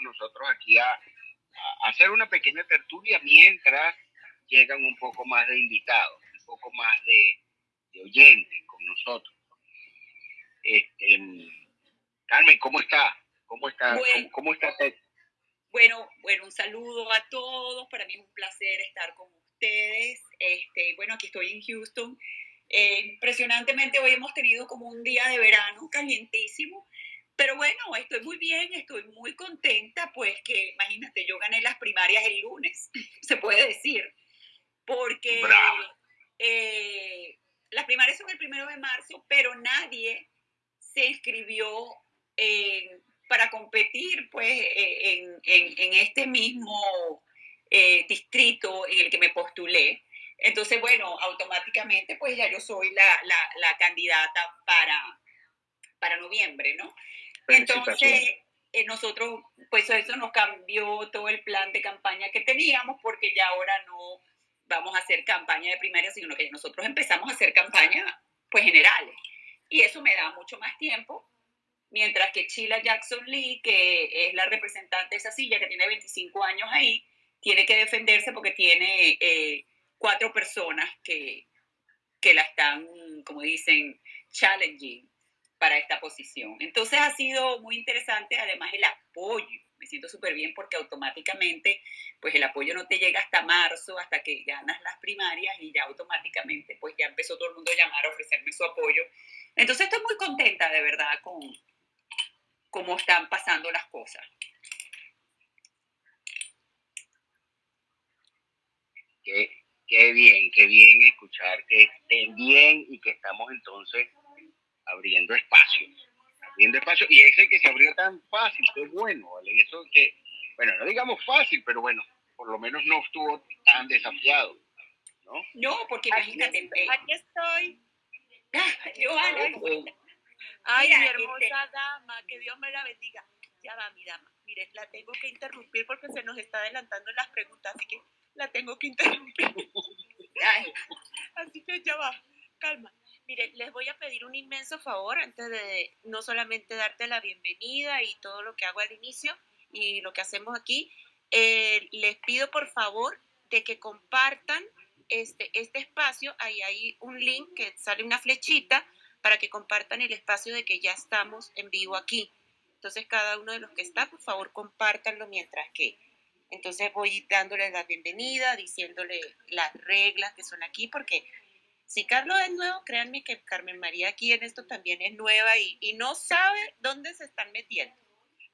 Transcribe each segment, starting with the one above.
nosotros aquí a, a hacer una pequeña tertulia mientras llegan un poco más de invitados, un poco más de, de oyentes con nosotros. Este, Carmen, ¿cómo está? ¿Cómo está? Bueno. ¿Cómo, cómo está? Bueno, bueno, un saludo a todos. Para mí es un placer estar con ustedes. Este, bueno, aquí estoy en Houston. Eh, impresionantemente hoy hemos tenido como un día de verano calientísimo. Pero bueno, estoy muy bien, estoy muy contenta, pues que imagínate, yo gané las primarias el lunes, se puede decir, porque eh, las primarias son el primero de marzo, pero nadie se inscribió para competir pues en, en- en este mismo eh, distrito en el que me postulé. Entonces, bueno, automáticamente pues ya yo soy la, la- la candidata para, para noviembre, ¿no? Entonces, eh, nosotros, pues eso nos cambió todo el plan de campaña que teníamos porque ya ahora no vamos a hacer campaña de primaria, sino que nosotros empezamos a hacer campaña pues generales. Y eso me da mucho más tiempo, mientras que Sheila Jackson Lee, que es la representante de esa silla, que tiene 25 años ahí, tiene que defenderse porque tiene eh, cuatro personas que, que la están, como dicen, challenging para esta posición. Entonces ha sido muy interesante, además el apoyo. Me siento súper bien porque automáticamente, pues el apoyo no te llega hasta marzo, hasta que ganas las primarias y ya automáticamente, pues ya empezó todo el mundo a llamar a ofrecerme su apoyo. Entonces estoy muy contenta de verdad con cómo están pasando las cosas. Qué, qué bien, qué bien escuchar que estén bien y que estamos entonces abriendo espacios. Abriendo espacios. Y ese que se abrió tan fácil, qué bueno, ¿vale? Y eso que, bueno, no digamos fácil, pero bueno, por lo menos no estuvo tan desafiado, ¿no? No, porque Aquí, imagínate, eh, aquí estoy. Johanna, Eh, Ay, Mira, mi este- hermosa dama, que Dios me la bendiga. Ya va, mi dama. Mire, la tengo que interrumpir porque se nos está adelantando las preguntas, así que la tengo que interrumpir. ay, Así que ya va, calma. Mire, les voy a pedir un inmenso favor antes de no solamente darte la bienvenida y todo lo que hago al inicio y lo que hacemos aquí, eh, les pido por favor de que compartan este, este espacio. Ahí hay un link que sale una flechita para que compartan el espacio de que ya estamos en vivo aquí. Entonces, cada uno de los que está, por favor, compártanlo mientras que. Entonces, voy dándole la bienvenida, diciéndole las reglas que son aquí, porque si Carlos es nuevo, créanme que Carmen María aquí en esto también es nueva y, no sabe dónde se están metiendo.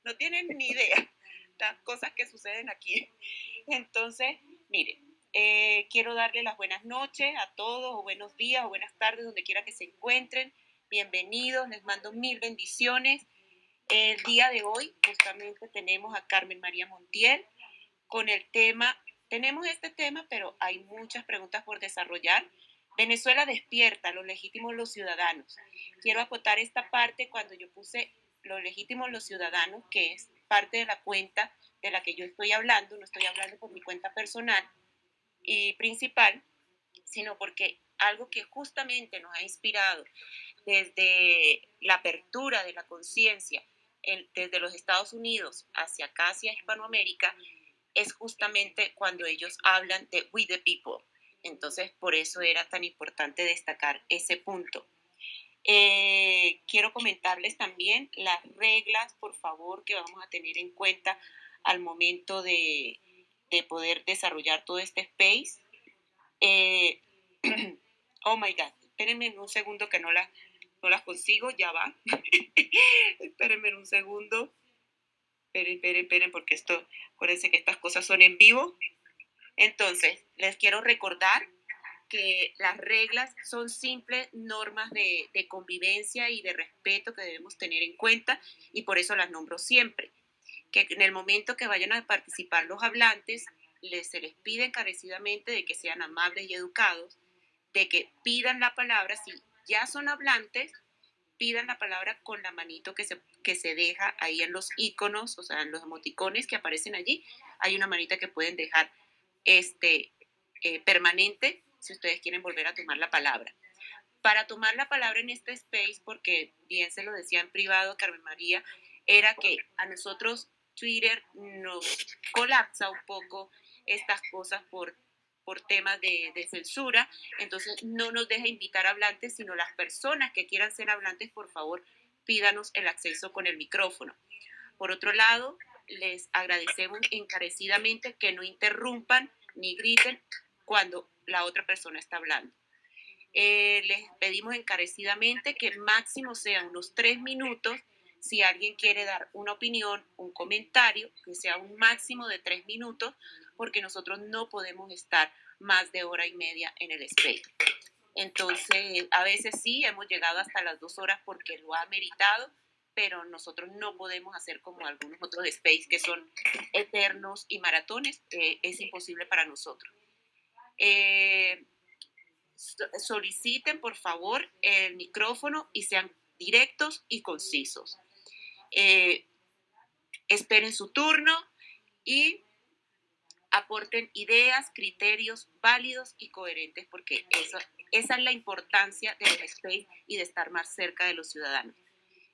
No tienen ni idea las cosas que suceden aquí. Entonces, miren, eh, quiero darle las buenas noches a todos, o buenos días, o buenas tardes, donde quiera que se encuentren. Bienvenidos, les mando mil bendiciones. El día de hoy justamente tenemos a Carmen María Montiel con el tema, tenemos este tema, pero hay muchas preguntas por desarrollar. Venezuela despierta, los legítimos los ciudadanos. Quiero acotar esta parte cuando yo puse los legítimos los ciudadanos, que es parte de la cuenta de la que yo estoy hablando, no estoy hablando por mi cuenta personal y principal, sino porque algo que justamente nos ha inspirado desde la apertura de la conciencia en- desde los Estados Unidos hacia acá, hacia Hispanoamérica, es justamente cuando ellos hablan de we the people. Entonces, por eso era tan importante destacar ese punto. Eh, quiero comentarles también las reglas, por favor, que vamos a tener en cuenta al momento de, de poder desarrollar todo este space. Eh, oh my God, espérenme un segundo que no las, no las consigo, ya va. espérenme un segundo. Esperen, esperen, esperen, porque esto, acuérdense que estas cosas son en vivo. Entonces, les quiero recordar que las reglas son simples normas de, de convivencia y de respeto que debemos tener en cuenta y por eso las nombro siempre. Que en el momento que vayan a participar los hablantes, les, se les pide encarecidamente de que sean amables y educados, de que pidan la palabra si ya son hablantes, pidan la palabra con la manito que se, que se deja ahí en los iconos, o sea, en los emoticones que aparecen allí. Hay una manita que pueden dejar este, eh, permanente si ustedes quieren volver a tomar la palabra. Para tomar la palabra en este space, porque bien se lo decía en privado Carmen María, era que a nosotros Twitter nos colapsa un poco estas cosas por, por temas de, de, censura, entonces no nos deja invitar hablantes, sino las personas que quieran ser hablantes, por favor, pídanos el acceso con el micrófono. Por otro lado, les agradecemos encarecidamente que no interrumpan ni griten cuando la otra persona está hablando. Eh, les pedimos encarecidamente que máximo sean unos tres minutos. Si alguien quiere dar una opinión, un comentario, que sea un máximo de tres minutos, porque nosotros no podemos estar más de hora y media en el space. Entonces, a veces sí, hemos llegado hasta las dos horas porque lo ha meritado, pero nosotros no podemos hacer como algunos otros space que son eternos y maratones. Eh, es imposible para nosotros. Eh, soliciten por favor el micrófono y sean directos y concisos. Eh, esperen su turno y aporten ideas, criterios válidos y coherentes, porque esa es la importancia del space y de estar más cerca de los ciudadanos.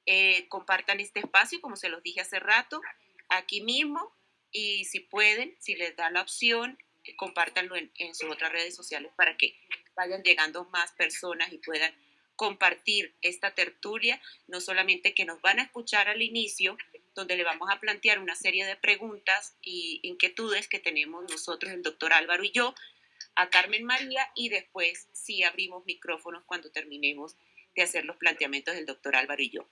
Eh, compartan este espacio, como se los dije hace rato, aquí mismo, y si pueden, si les da la opción, compártanlo en, sus otras redes sociales para que vayan llegando más personas y puedan compartir esta tertulia, no solamente que nos van a escuchar al inicio, donde le vamos a plantear una serie de preguntas y inquietudes que tenemos nosotros, el doctor Álvaro y yo, a Carmen María, y después sí abrimos micrófonos cuando terminemos de hacer los planteamientos del doctor Álvaro y yo.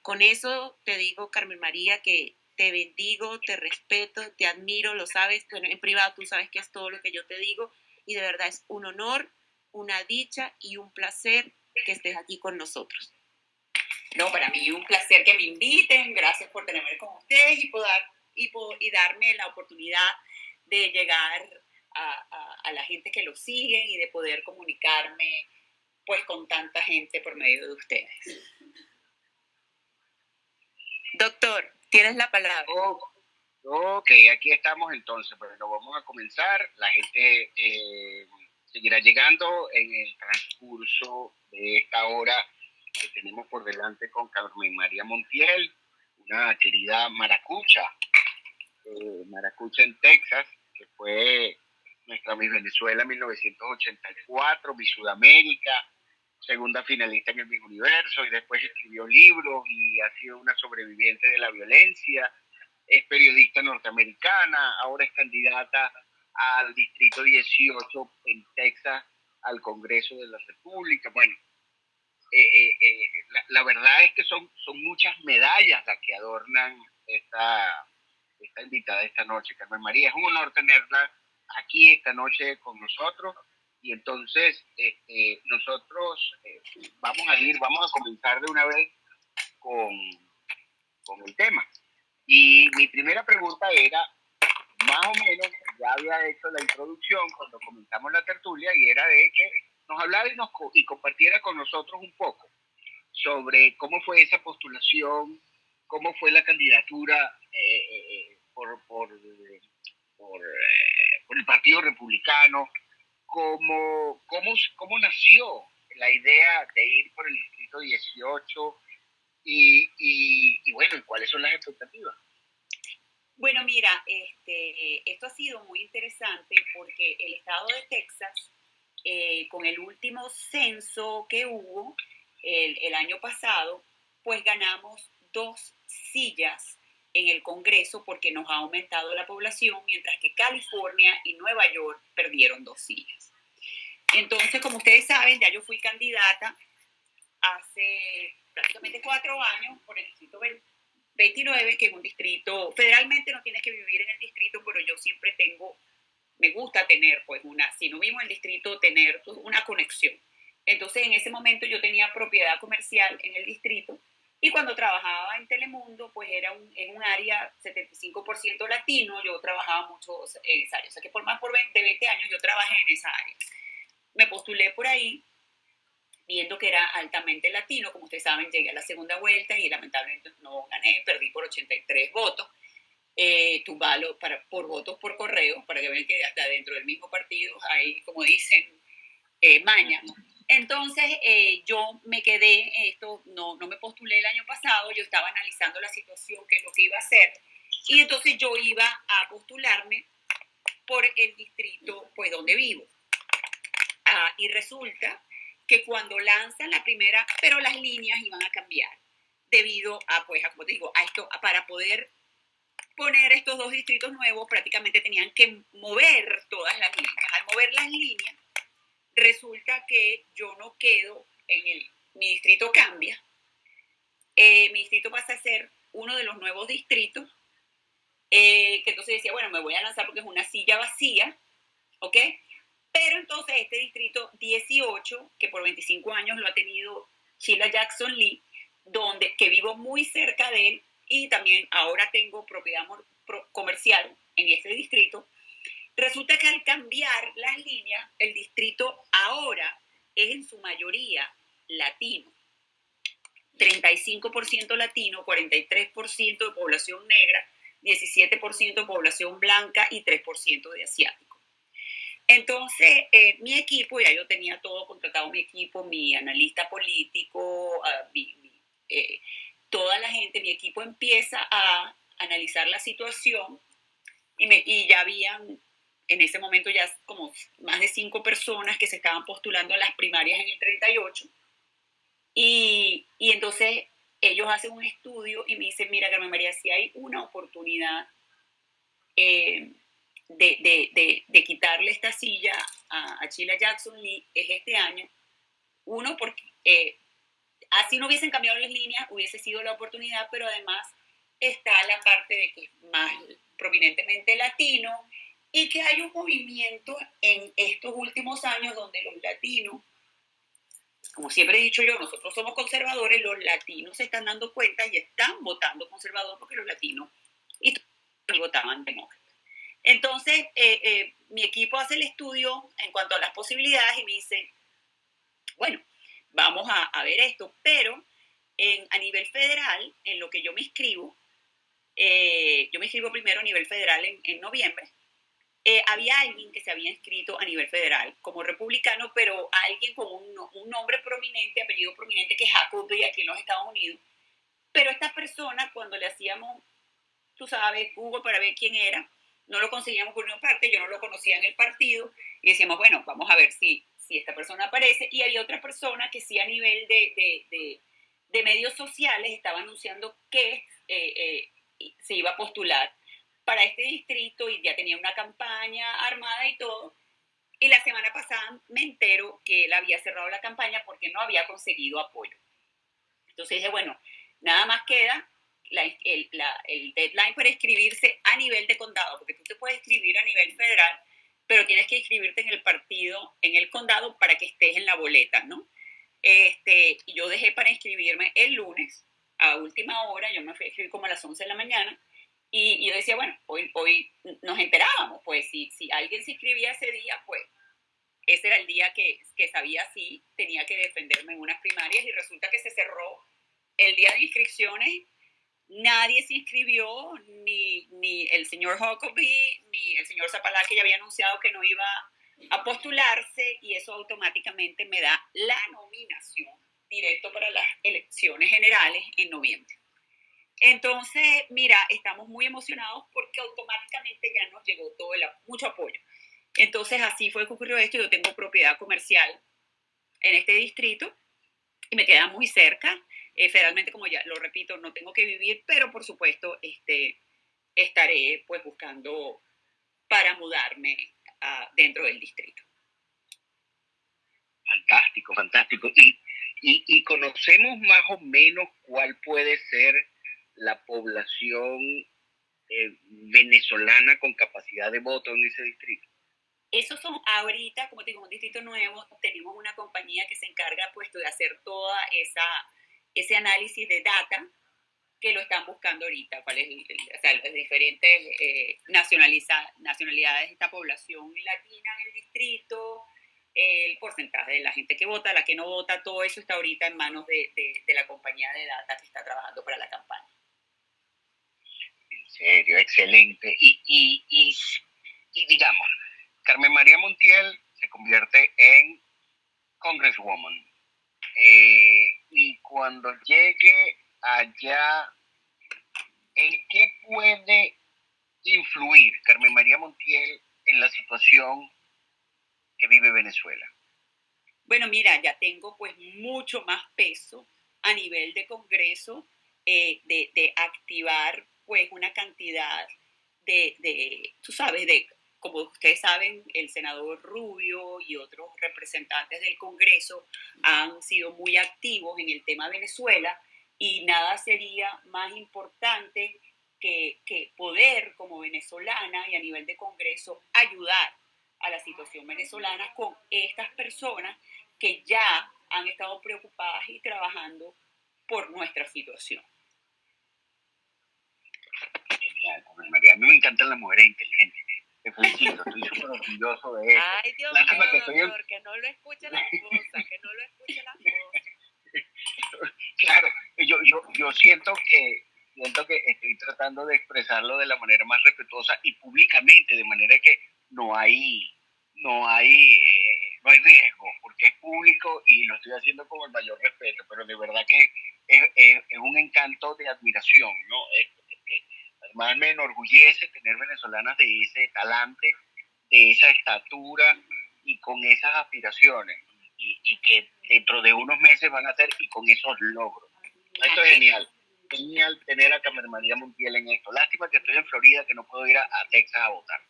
Con eso te digo, Carmen María, que te bendigo, te respeto, te admiro, lo sabes, en privado tú sabes que es todo lo que yo te digo y de verdad es un honor, una dicha y un placer que estés aquí con nosotros. No, para mí un placer que me inviten, gracias por tenerme con ustedes y, poder, y, y darme la oportunidad de llegar a, a, la gente que lo sigue y de poder comunicarme pues con tanta gente por medio de ustedes. Doctor, Tienes la palabra. ok, aquí estamos entonces, pero pues, vamos a comenzar. La gente eh, seguirá llegando en el transcurso de esta hora que tenemos por delante con Carmen María Montiel, una querida maracucha, eh, maracucha en Texas, que fue nuestra Miss Venezuela en 1984, Miss Sudamérica, segunda finalista en el Big Universo y después escribió libros y ha sido una sobreviviente de la violencia, es periodista norteamericana, ahora es candidata al Distrito 18 en Texas al Congreso de la República. Bueno, eh, eh, eh, la, la, verdad es que son, son muchas medallas las que adornan esta, esta invitada esta noche, Carmen María. Es un honor tenerla aquí esta noche con nosotros y entonces este, nosotros eh, vamos a ir, vamos a comenzar de una vez con, con el tema. Y mi primera pregunta era, más o menos, ya había hecho la introducción cuando comenzamos la tertulia y era de que nos hablara y, nos, y compartiera con nosotros un poco sobre cómo fue esa postulación, cómo fue la candidatura eh, eh, por, por, por, por, el Partido Republicano, cómo, cómo, cómo nació la idea de ir por el distrito 18 y, y, y bueno, ¿cuáles son las expectativas? Bueno, mira, este, esto ha sido muy interesante porque el estado de Texas, eh, con el último censo que hubo el, el año pasado, pues ganamos dos sillas en el Congreso porque nos ha aumentado la población, mientras que California y Nueva York perdieron dos sillas. Entonces, como ustedes saben, ya yo fui candidata hace prácticamente cuatro años por el distrito 29, que es un distrito, federalmente no tienes que vivir en el distrito, pero yo siempre tengo, me gusta tener, pues, una, si no vivo en el distrito, tener una conexión. Entonces, en ese momento yo tenía propiedad comercial en el distrito y cuando trabajaba en Telemundo, pues era un, en un área 75% latino, yo trabajaba mucho en esa área. O sea que por más de 20 años yo trabajé en esa área. Me postulé por ahí viendo que era altamente latino. Como ustedes saben, llegué a la segunda vuelta y lamentablemente no gané, perdí por 83 votos. Eh, para, por votos por correo, para que vean que hasta dentro del mismo partido hay, como dicen, eh, maña. Entonces eh, yo me quedé, esto no, no me postulé el año pasado, yo estaba analizando la situación, qué es lo que iba a hacer, y entonces yo iba a postularme por el distrito pues donde vivo. Ah, y resulta que cuando lanzan la primera, pero las líneas iban a cambiar debido a, pues, a, como te digo, a esto, para poder poner estos dos distritos nuevos, prácticamente tenían que mover todas las líneas. Al mover las líneas, resulta que yo no quedo en el, mi distrito cambia, eh, mi distrito pasa a ser uno de los nuevos distritos, eh, que entonces decía, bueno, me voy a lanzar porque es una silla vacía, ¿ok? Pero entonces este distrito 18, que por 25 años lo ha tenido Sheila Jackson Lee, donde, que vivo muy cerca de él y también ahora tengo propiedad comercial en este distrito, resulta que al cambiar las líneas, el distrito ahora es en su mayoría latino. 35% latino, 43% de población negra, 17% de población blanca y 3% de asiático. Entonces, eh, mi equipo, ya yo tenía todo contratado, mi equipo, mi analista político, ah, eh, toda la gente, mi equipo empieza a analizar la situación y, ya habían en ese momento ya como más de cinco personas que se estaban postulando a las primarias en el 38. Y, y entonces ellos hacen un estudio y me dicen, mira, Carmen María, si hay una oportunidad eh, de, de, quitarle esta silla a, a Sheila Jackson Lee es este año. Uno, porque eh, así no hubiesen cambiado las líneas, hubiese sido la oportunidad, pero además está la parte de que es más prominentemente latino y que hay un movimiento en estos últimos años donde los latinos, como siempre he dicho yo, nosotros somos conservadores, los latinos se están dando cuenta y están votando conservador porque los latinos y votaban demócrata. Entonces, eh, eh, mi equipo hace el estudio en cuanto a las posibilidades y me dice, bueno, vamos a, ver esto, pero en, a nivel federal, en lo que yo me inscribo, eh, yo me inscribo primero a nivel federal en, noviembre, había alguien que se había inscrito a nivel federal como republicano, pero alguien con un, nombre prominente, apellido prominente, que es Jacoby aquí en los Estados Unidos. Pero esta persona, cuando le hacíamos, tú sabes, Google para ver quién era, no lo conseguíamos por una parte, yo no lo conocía en el partido y decíamos, bueno, vamos a ver si, si esta persona aparece. Y había otra persona que sí a nivel de, de, de, medios sociales estaba anunciando que eh, eh, se iba a postular para este distrito y ya tenía una campaña armada y todo. Y la semana pasada me entero que él había cerrado la campaña porque no había conseguido apoyo. Entonces dije, bueno, nada más queda el, deadline para inscribirse a nivel de condado, porque tú te puedes inscribir a nivel federal, pero tienes que inscribirte en el partido, en el condado, para que estés en la boleta, ¿no? Este, yo dejé para inscribirme el lunes, a última hora, yo me fui a inscribir como a las 11 de la mañana, y, yo decía, bueno, hoy, hoy nos enterábamos, pues si, si alguien se inscribía ese día, pues ese era el día que, que sabía si tenía que defenderme en unas primarias, y resulta que se cerró el día de inscripciones nadie se inscribió, ni, ni el señor Huckabee, ni el señor Zapalá, que ya había anunciado que no iba a postularse, y eso automáticamente me da la nominación directo para las elecciones generales en noviembre. Entonces, mira, estamos muy emocionados porque automáticamente ya nos llegó todo el, mucho apoyo. Entonces, así fue que ocurrió esto. Yo tengo propiedad comercial en este distrito y me queda muy cerca. Eh, federalmente, como ya lo repito, no tengo que vivir, pero por supuesto este, estaré pues buscando para mudarme uh, dentro del distrito. Fantástico, fantástico. Y, y, conocemos más o menos cuál puede ser la población eh, venezolana con capacidad de voto en ese distrito. Esos son ahorita, como te digo, un distrito nuevo, tenemos una compañía que se encarga puesto de hacer toda esa ese análisis de data que lo están buscando ahorita, cuáles o sea, las diferentes eh, nacionalidades de esta población latina en el distrito, el porcentaje de la gente que vota, la que no vota, todo eso está ahorita en manos de, de, la compañía de data que está trabajando para la campaña. Serio, excelente. Y, y, y, digamos, Carmen María Montiel se convierte en Congresswoman. Eh, y cuando llegue allá, ¿en qué puede influir Carmen María Montiel en la situación que vive Venezuela? Bueno, mira, ya tengo pues mucho más peso a nivel de Congreso eh, de, activar pues una cantidad de, de, tú sabes, de, como ustedes saben, el senador Rubio y otros representantes del Congreso han sido muy activos en el tema Venezuela y nada sería más importante que, que poder como venezolana y a nivel de Congreso ayudar a la situación venezolana con estas personas que ya han estado preocupadas y trabajando por nuestra situación. Genial, María. A mí me encantan las mujeres inteligentes. Te felicito, estoy súper orgulloso de eso. Ay, Dios mío, que, doctor, que no lo escuche la esposa, que no lo escuche la esposa. claro, yo, yo, yo siento que siento que estoy tratando de expresarlo de la manera más respetuosa y públicamente, de manera que no hay, no hay, eh, no hay riesgo, porque es público y lo estoy haciendo con el mayor respeto, pero de verdad que es, es, un encanto de admiración, ¿no? Es, además me enorgullece tener venezolanas de ese talante, de esa estatura y con esas aspiraciones, y, y que dentro de unos meses van a ser y con esos logros. Esto es genial genial tener a Carmen María Montiel en esto. Lástima que estoy en Florida, que no puedo ir a, Texas a votar.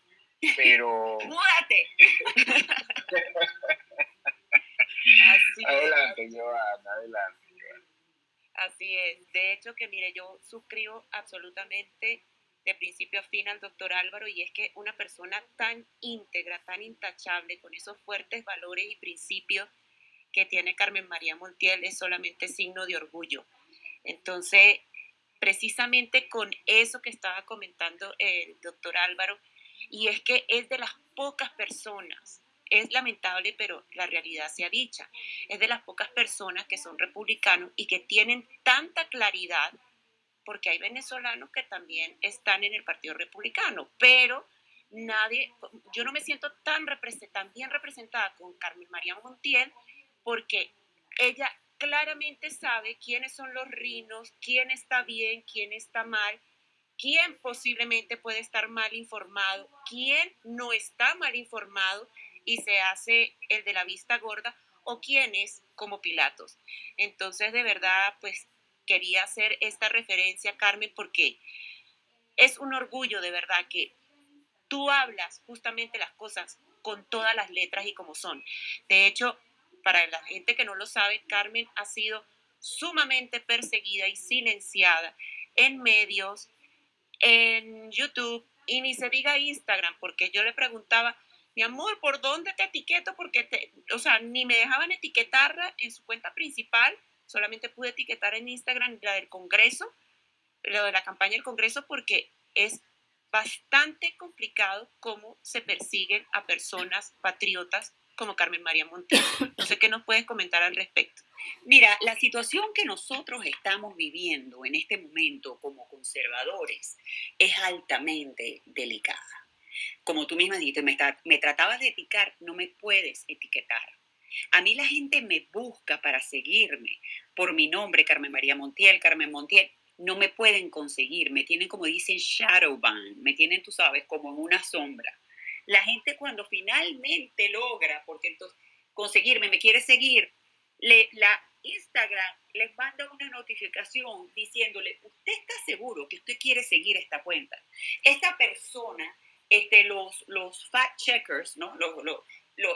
Pero. ¡Múdate! adelante, Joana, adelante. Así es. De hecho, que mire, yo suscribo absolutamente de principio a fin al doctor Álvaro y es que una persona tan íntegra, tan intachable, con esos fuertes valores y principios que tiene Carmen María Montiel es solamente signo de orgullo. Entonces, precisamente con eso que estaba comentando el doctor Álvaro, y es que es de las pocas personas, es lamentable, pero la realidad sea dicha, es de las pocas personas que son republicanos y que tienen tanta claridad, porque hay venezolanos que también están en el Partido Republicano, pero nadie, yo no me siento tan, tan bien representada con Carmen María Montiel, porque ella claramente sabe quiénes son los rinos, quién está bien, quién está mal, quién posiblemente puede estar mal informado, quién no está mal informado y se hace el de la vista gorda o quién es como Pilatos. Entonces, de verdad, pues quería hacer esta referencia, Carmen, porque es un orgullo de verdad que tú hablas justamente las cosas con todas las letras y como son. De hecho, para la gente que no lo sabe, Carmen ha sido sumamente perseguida y silenciada en medios, en YouTube y ni se diga Instagram, porque yo le preguntaba, mi amor, ¿por dónde te etiqueto? Porque, te, o sea, ni me dejaban etiquetarla en su cuenta principal, solamente pude etiquetar en Instagram la del Congreso, lo de la campaña del Congreso, porque es bastante complicado cómo se persiguen a personas patriotas como Carmen María Montero. No sé qué nos puedes comentar al respecto. Mira, la situación que nosotros estamos viviendo en este momento como conservadores es altamente delicada. Como tú misma dijiste, me, me tratabas de etiquetar, no me puedes etiquetar. A mí la gente me busca para seguirme por mi nombre, Carmen María Montiel, Carmen Montiel. No me pueden conseguir, me tienen como dicen shadow ban, me tienen, tú sabes, como en una sombra. La gente cuando finalmente logra, porque entonces conseguirme, me quiere seguir, le, la Instagram les manda una notificación diciéndole, usted está seguro que usted quiere seguir esta cuenta. Esta persona, este, los, los fact checkers, ¿no? Los,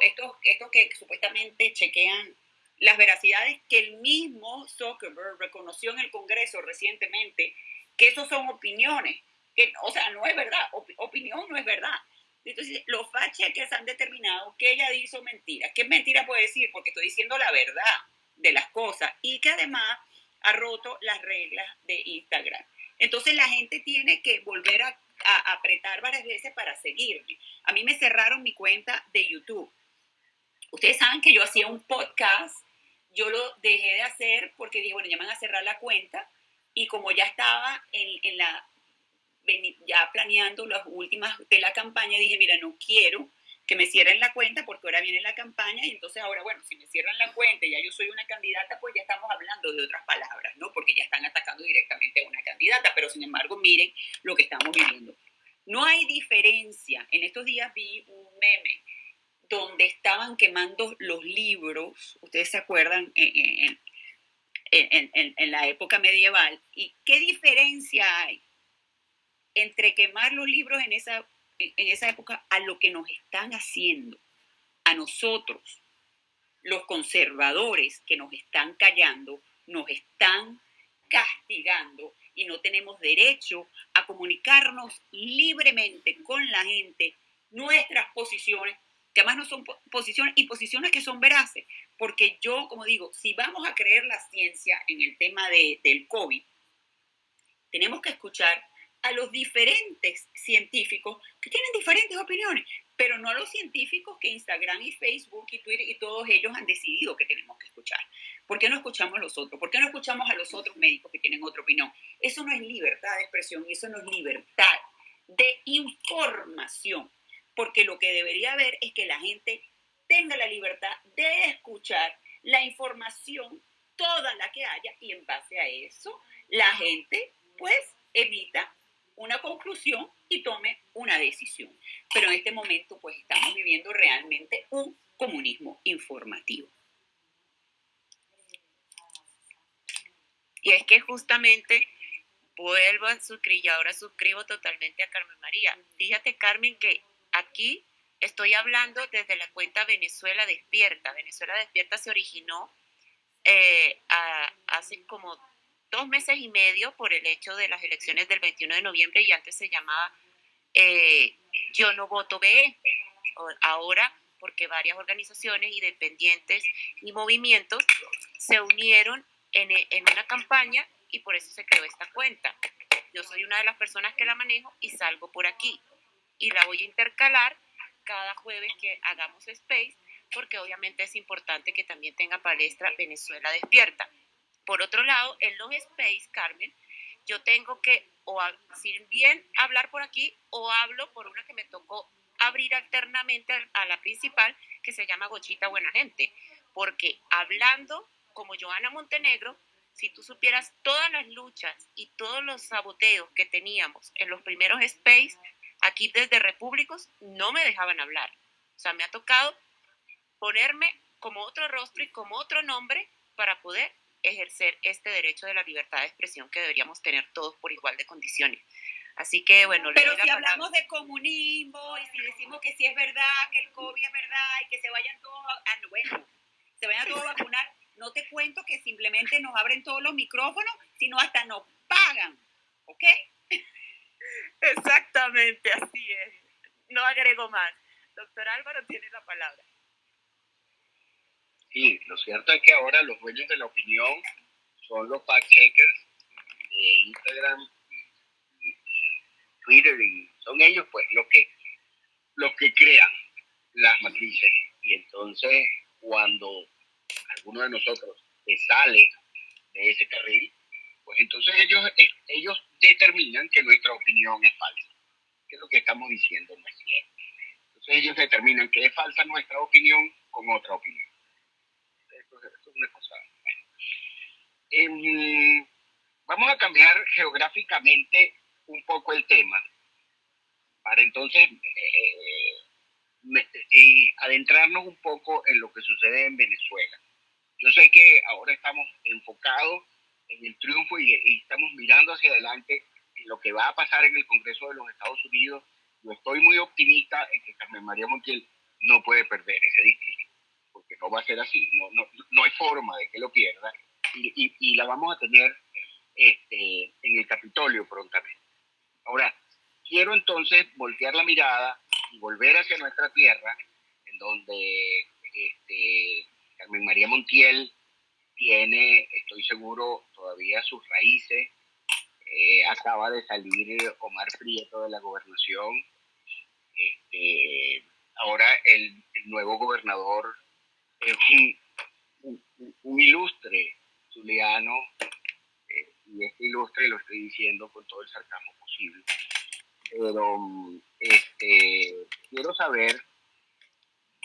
estos, estos que supuestamente chequean las veracidades que el mismo Zuckerberg reconoció en el Congreso recientemente, que esos son opiniones, que, o sea, no es verdad, opinión no es verdad. Entonces, los fact-checkers han determinado que ella hizo mentira. ¿Qué mentira puede decir? Porque estoy diciendo la verdad de las cosas y que además ha roto las reglas de Instagram. Entonces, la gente tiene que volver a, apretar varias veces para seguirme. A mí me cerraron mi cuenta de YouTube. ustedes saben que yo hacía un podcast, yo lo dejé de hacer porque dije, bueno, ya me van a cerrar la cuenta y como ya estaba en, en la, ya planeando las últimas de la campaña, dije, mira, no quiero que me cierren la cuenta porque ahora viene la campaña y entonces ahora, bueno, si me cierran la cuenta y ya yo soy una candidata, pues ya estamos hablando de otras palabras, ¿no? Porque ya están atacando directamente a una candidata, pero sin embargo, miren lo que estamos viviendo. No hay diferencia. En estos días vi un meme donde estaban quemando los libros, ustedes se acuerdan, en, en, en, la época medieval, y qué diferencia hay entre quemar los libros en esa en esa época a lo que nos están haciendo, a nosotros, los conservadores que nos están callando, nos están castigando y no tenemos derecho a comunicarnos libremente con la gente nuestras posiciones, que además no son posiciones y posiciones que son veraces, porque yo, como digo, si vamos a creer la ciencia en el tema de, del COVID, tenemos que escuchar a los diferentes científicos que tienen diferentes opiniones, pero no a los científicos que Instagram y Facebook y Twitter y todos ellos han decidido que tenemos que escuchar. ¿Por qué no escuchamos a los otros? ¿Por qué no escuchamos a los otros médicos que tienen otra opinión? Eso no es libertad de expresión y eso no es libertad de información, porque lo que debería haber es que la gente tenga la libertad de escuchar la información, toda la que haya, y en base a eso, la gente pues evita una conclusión y tome una decisión. Pero en este momento pues estamos viviendo realmente un comunismo informativo. Y es que justamente vuelvo a suscribir y ahora suscribo totalmente a Carmen María. Fíjate Carmen que aquí estoy hablando desde la cuenta Venezuela Despierta. Venezuela Despierta se originó eh, hace como dos meses y medio por el hecho de las elecciones del 21 de noviembre y antes se llamaba eh, Yo no voto BE. Ahora, porque varias organizaciones independientes y movimientos se unieron en, en una campaña y por eso se creó esta cuenta. Yo soy una de las personas que la manejo y salgo por aquí. Y la voy a intercalar cada jueves que hagamos space, porque obviamente es importante que también tenga palestra Venezuela Despierta. Por otro lado, en los space, Carmen, yo tengo que o si bien hablar por aquí o hablo por una que me tocó abrir alternamente a la principal que se llama Gochita Buena Gente, porque hablando como Joana Montenegro, si tú supieras todas las luchas y todos los saboteos que teníamos en los primeros space, aquí desde Repúblicos no me dejaban hablar. O sea, me ha tocado ponerme como otro rostro y como otro nombre para poder ejercer este derecho de la libertad de expresión que deberíamos tener todos por igual de condiciones. Así que bueno, pero si hablamos de comunismo y si decimos que sí es verdad, que el COVID es verdad y que se vayan todos a, ah, bueno, se vayan todos a vacunar, no te cuento que simplemente nos abren todos los micrófonos, sino hasta nos pagan, ¿ok? Exactamente, así es. No agrego más. Doctor Álvaro tiene la palabra. Sí, lo cierto es que ahora los dueños de la opinión son los fact-checkers de Instagram, Twitter, y son ellos pues los que, los que crean las matrices. Y entonces cuando alguno de nosotros se sale de ese carril, pues entonces ellos, ellos determinan que nuestra opinión es falsa, que es lo que estamos diciendo no es cierto. Entonces ellos determinan que es falsa nuestra opinión con otra opinión una cosa. Em, vamos a cambiar geográficamente un poco el tema para entonces eh, eh, adentrarnos un poco en lo que sucede en Venezuela. Yo sé que ahora estamos enfocados en el triunfo y, y, estamos mirando hacia adelante en lo que va a pasar en el Congreso de los Estados Unidos. Yo estoy muy optimista en que Carmen María Montiel no puede perder ese discurso porque no va a ser así, no, no, no hay forma de que lo pierda, y, y, la vamos a tener este, en el Capitolio prontamente. Ahora, quiero entonces voltear la mirada y volver hacia nuestra tierra, en donde este, Carmen María Montiel tiene, estoy seguro, todavía sus raíces. Eh, acaba de salir Omar Prieto de la gobernación. Este, ahora el, nuevo gobernador es un, un, ilustre zuliano, eh, y este ilustre lo estoy diciendo con todo el sarcasmo posible. Pero este, quiero saber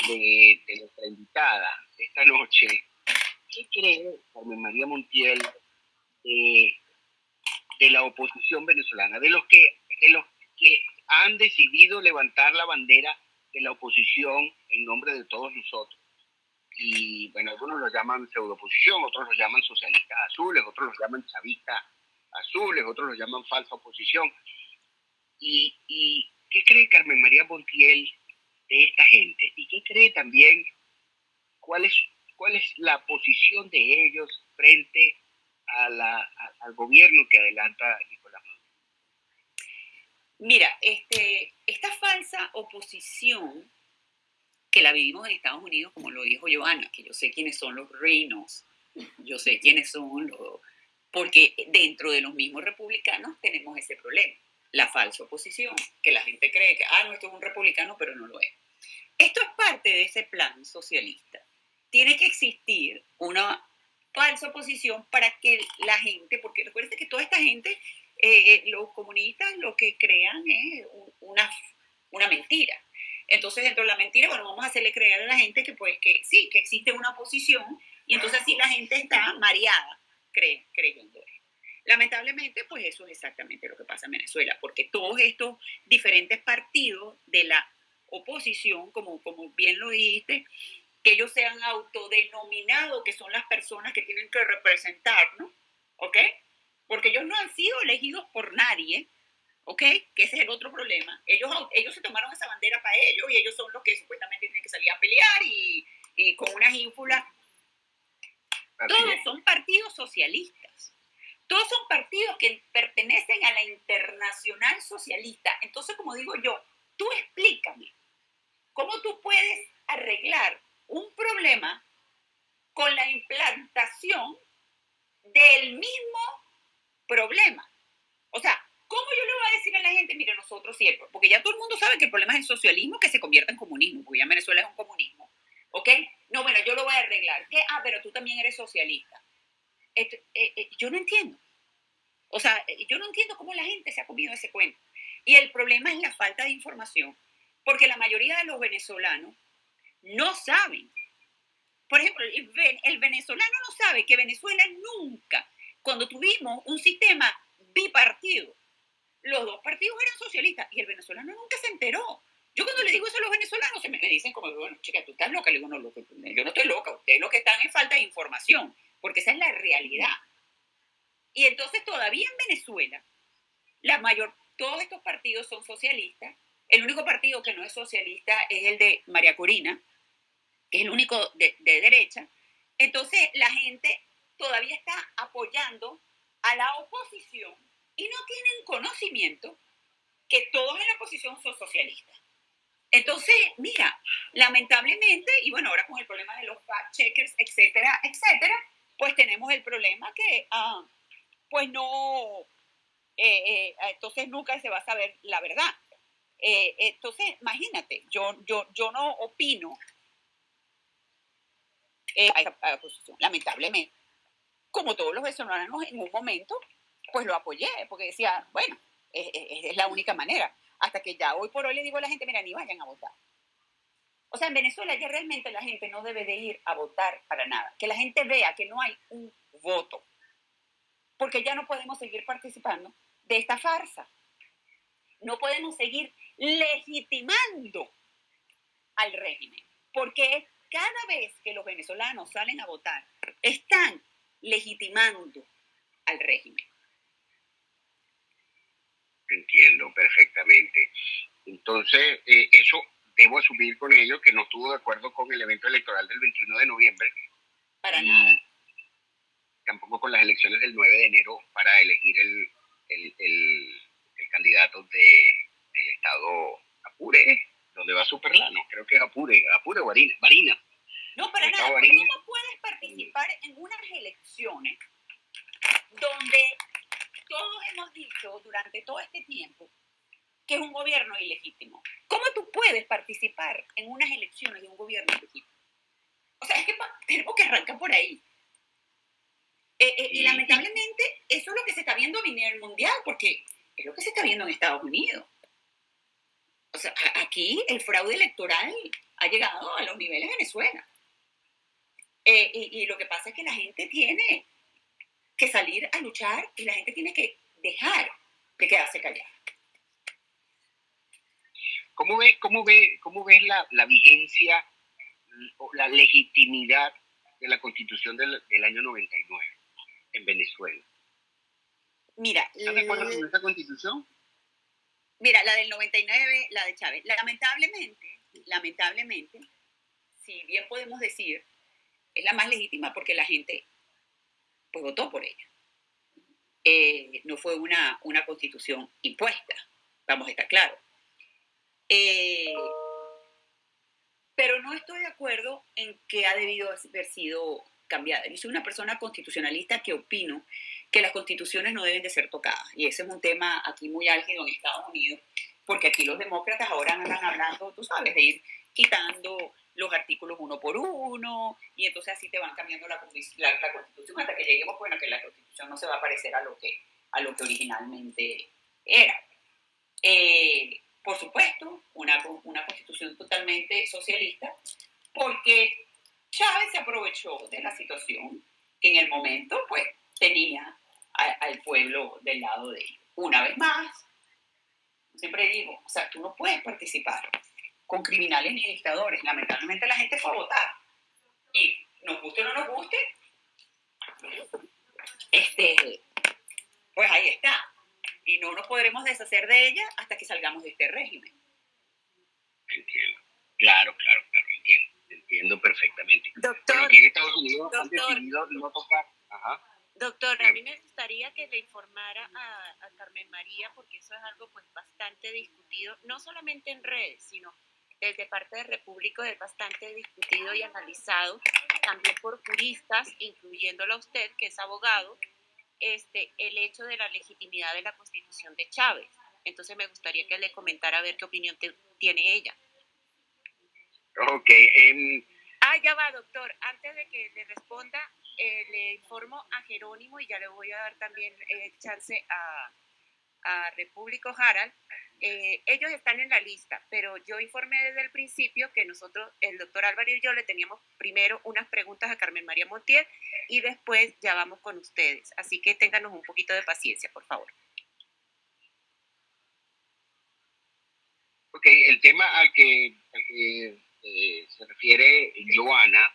de nuestra invitada esta noche, ¿qué cree Carmen María Montiel de, de la oposición venezolana, de los que de los que han decidido levantar la bandera de la oposición en nombre de todos nosotros? y bueno, algunos los llaman pseudo-oposición, otros los llaman socialistas azules, otros los llaman chavistas azules, otros los llaman falsa oposición. ¿Y, y qué cree Carmen María Montiel de esta gente? ¿Y qué cree también cuál es, cuál es la posición de ellos frente al gobierno que adelanta Nicolás Maduro? Mira, este, esta falsa oposición que la vivimos en Estados Unidos, como lo dijo Joana, que yo sé quiénes son los reinos, yo sé quiénes son los... Porque dentro de los mismos republicanos tenemos ese problema, la falsa oposición, que la gente cree que, ah, no, esto es un republicano, pero no lo es. Esto es parte de ese plan socialista. Tiene que existir una falsa oposición para que la gente, porque recuerden que toda esta gente, eh, eh, los comunistas lo que crean es un- una, una mentira. Entonces, dentro de la mentira, bueno, vamos a hacerle creer a la gente que, pues, que sí, que existe una oposición, y entonces así la gente está mareada cree, creyendo eso. Lamentablemente, pues eso es exactamente lo que pasa en Venezuela, porque todos estos diferentes partidos de la oposición, como, como bien lo dijiste, que ellos se han autodenominado que son las personas que tienen que representarnos, ¿ok? Porque ellos no han sido elegidos por nadie, ¿ok? Que ese es el otro problema. Ellos, ellos se tomaron esa bandera para ellos y ellos son los que supuestamente tienen que salir a pelear y, y con unas ínfulas todos son partidos socialistas. Todos son partidos que pertenecen a la internacional socialista. Entonces, como digo yo, tú explícame, ¿cómo tú puedes arreglar un problema con la implantación del mismo problema? O sea, ¿cómo yo le voy a decir a la gente, mire, nosotros siempre, porque ya todo el mundo sabe que el problema es el socialismo que se convierta en comunismo, porque ya Venezuela es un comunismo. ¿Ok? No, bueno, yo lo voy a arreglar. ¿Qué? Ah, pero tú también eres socialista. Eh, eh, yo no entiendo. O sea, eh, yo no entiendo cómo la gente se ha comido ese cuento. Y el problema es la falta de información, porque la mayoría de los venezolanos no saben. Por ejemplo, el, ve- el venezolano no sabe que Venezuela nunca, cuando tuvimos un sistema bipartido, los dos partidos eran socialistas y el venezolano nunca se enteró. Yo cuando le digo eso a los venezolanos, se me, me dicen como, bueno, chica, tú estás loca. Le digo, no, loco, yo no estoy loca. Ustedes lo que están es falta de información, porque esa es la realidad. Y entonces todavía en Venezuela, la mayor, todos estos partidos son socialistas. El único partido que no es socialista es el de María Corina, que es el único de, de derecha. Entonces la gente todavía está apoyando a la oposición y no tienen conocimiento que todos en la oposición son socialistas. Entonces, mira, lamentablemente, y bueno, ahora con el problema de los fact-checkers, etcétera, etcétera, pues tenemos el problema que, ah, pues no, eh, eh, entonces nunca se va a saber la verdad. Eh, entonces, imagínate, yo, yo, yo no opino eh, a esa a la oposición, lamentablemente. Como todos los venezolanos en un momento, pues lo apoyé, porque decía, bueno, es, es- es la única manera. Hasta que ya hoy por hoy le digo a la gente, mira, ni vayan a votar. O sea, en Venezuela ya realmente la gente no debe de ir a votar para nada. Que la gente vea que no hay un voto. Porque ya no podemos seguir participando de esta farsa. No podemos seguir legitimando al régimen. Porque cada vez que los venezolanos salen a votar, están legitimando al régimen. Entiendo perfectamente. Entonces, eh, eso debo asumir con ellos que no estuvo de acuerdo con el evento electoral del 21 de noviembre, Para nada. tampoco con las elecciones del 9 de enero para elegir el, el, el- el candidato de, del estado Apure, donde va Superlano, creo que es Apure, Apure o Barina, Barina. No, para nada. Barinas. ¿Cómo puedes participar en unas elecciones donde todos hemos dicho durante todo este tiempo que es un gobierno ilegítimo? ¿Cómo tú puedes participar en unas elecciones de un gobierno ilegítimo? O sea, es que tenemos que arrancar por ahí. Eh, eh, y lamentablemente eso es lo que se está viendo a nivel mundial, porque es lo que se está viendo en Estados Unidos. O sea, aquí el fraude electoral ha llegado a los niveles de Venezuela. Eh, y, lo que pasa es que la gente tiene que salir a luchar y la gente tiene que dejar de quedarse callada. ¿Cómo ves, cómo ve, cómo ves la, la vigencia o la legitimidad de la constitución del, del año 99 en Venezuela? Mira, ¿estás de acuerdo con esta constitución? Mira, la del 99, la de Chávez. Lamentablemente, lamentablemente, si bien podemos decir, es la más legítima porque la gente pues votó por ella. Eh, no fue una, una constitución impuesta, vamos a estar claros. Eh, pero no estoy de acuerdo en que ha debido haber sido cambiada. Yo soy una persona constitucionalista que opino que las constituciones no deben de ser tocadas. Y ese es un tema aquí muy álgido en Estados Unidos, porque aquí los demócratas ahora andan hablando, tú sabes, de ir quitando los artículos uno por uno, y entonces así te van cambiando la, la, constitución hasta que lleguemos, bueno, que la constitución no se va a parecer a lo que, a lo que originalmente era. Eh, por supuesto, una, una constitución totalmente socialista, porque Chávez se aprovechó de la situación que en el momento, pues, tenía al pueblo del lado de ellos. Una vez más, siempre digo, o sea, tú no puedes participar con criminales ni dictadores. Lamentablemente la gente fue a votar. Y nos guste o no nos guste, este, pues ahí está. Y no nos podremos deshacer de ella hasta que salgamos de este régimen. Entiendo. Claro, claro, claro, entiendo. Perfectamente. Doctor, aquí en Estados Unidos han decidido no tocar. Ajá. Doctor, a mí me gustaría que le informara a, Carmen María, porque eso es algo pues bastante discutido, no solamente en redes, sino desde parte de República es bastante discutido y analizado, también por juristas, incluyéndolo a usted, que es abogado, este, el hecho de la legitimidad de la constitución de Chávez. Entonces me gustaría que le comentara a ver qué opinión tiene ella. Ok. Um... Ah, ya va, doctor. Antes de que le responda, eh, le informo a Jerónimo y ya le voy a dar también eh, chance a, a Repúblico Harald. Eh, ellos están en la lista, pero yo informé desde el principio que nosotros, el doctor Álvaro y yo, le teníamos primero unas preguntas a Carmen María Montiel y después ya vamos con ustedes. Así que ténganos un poquito de paciencia, por favor. Ok, el tema al que, se refiere Joana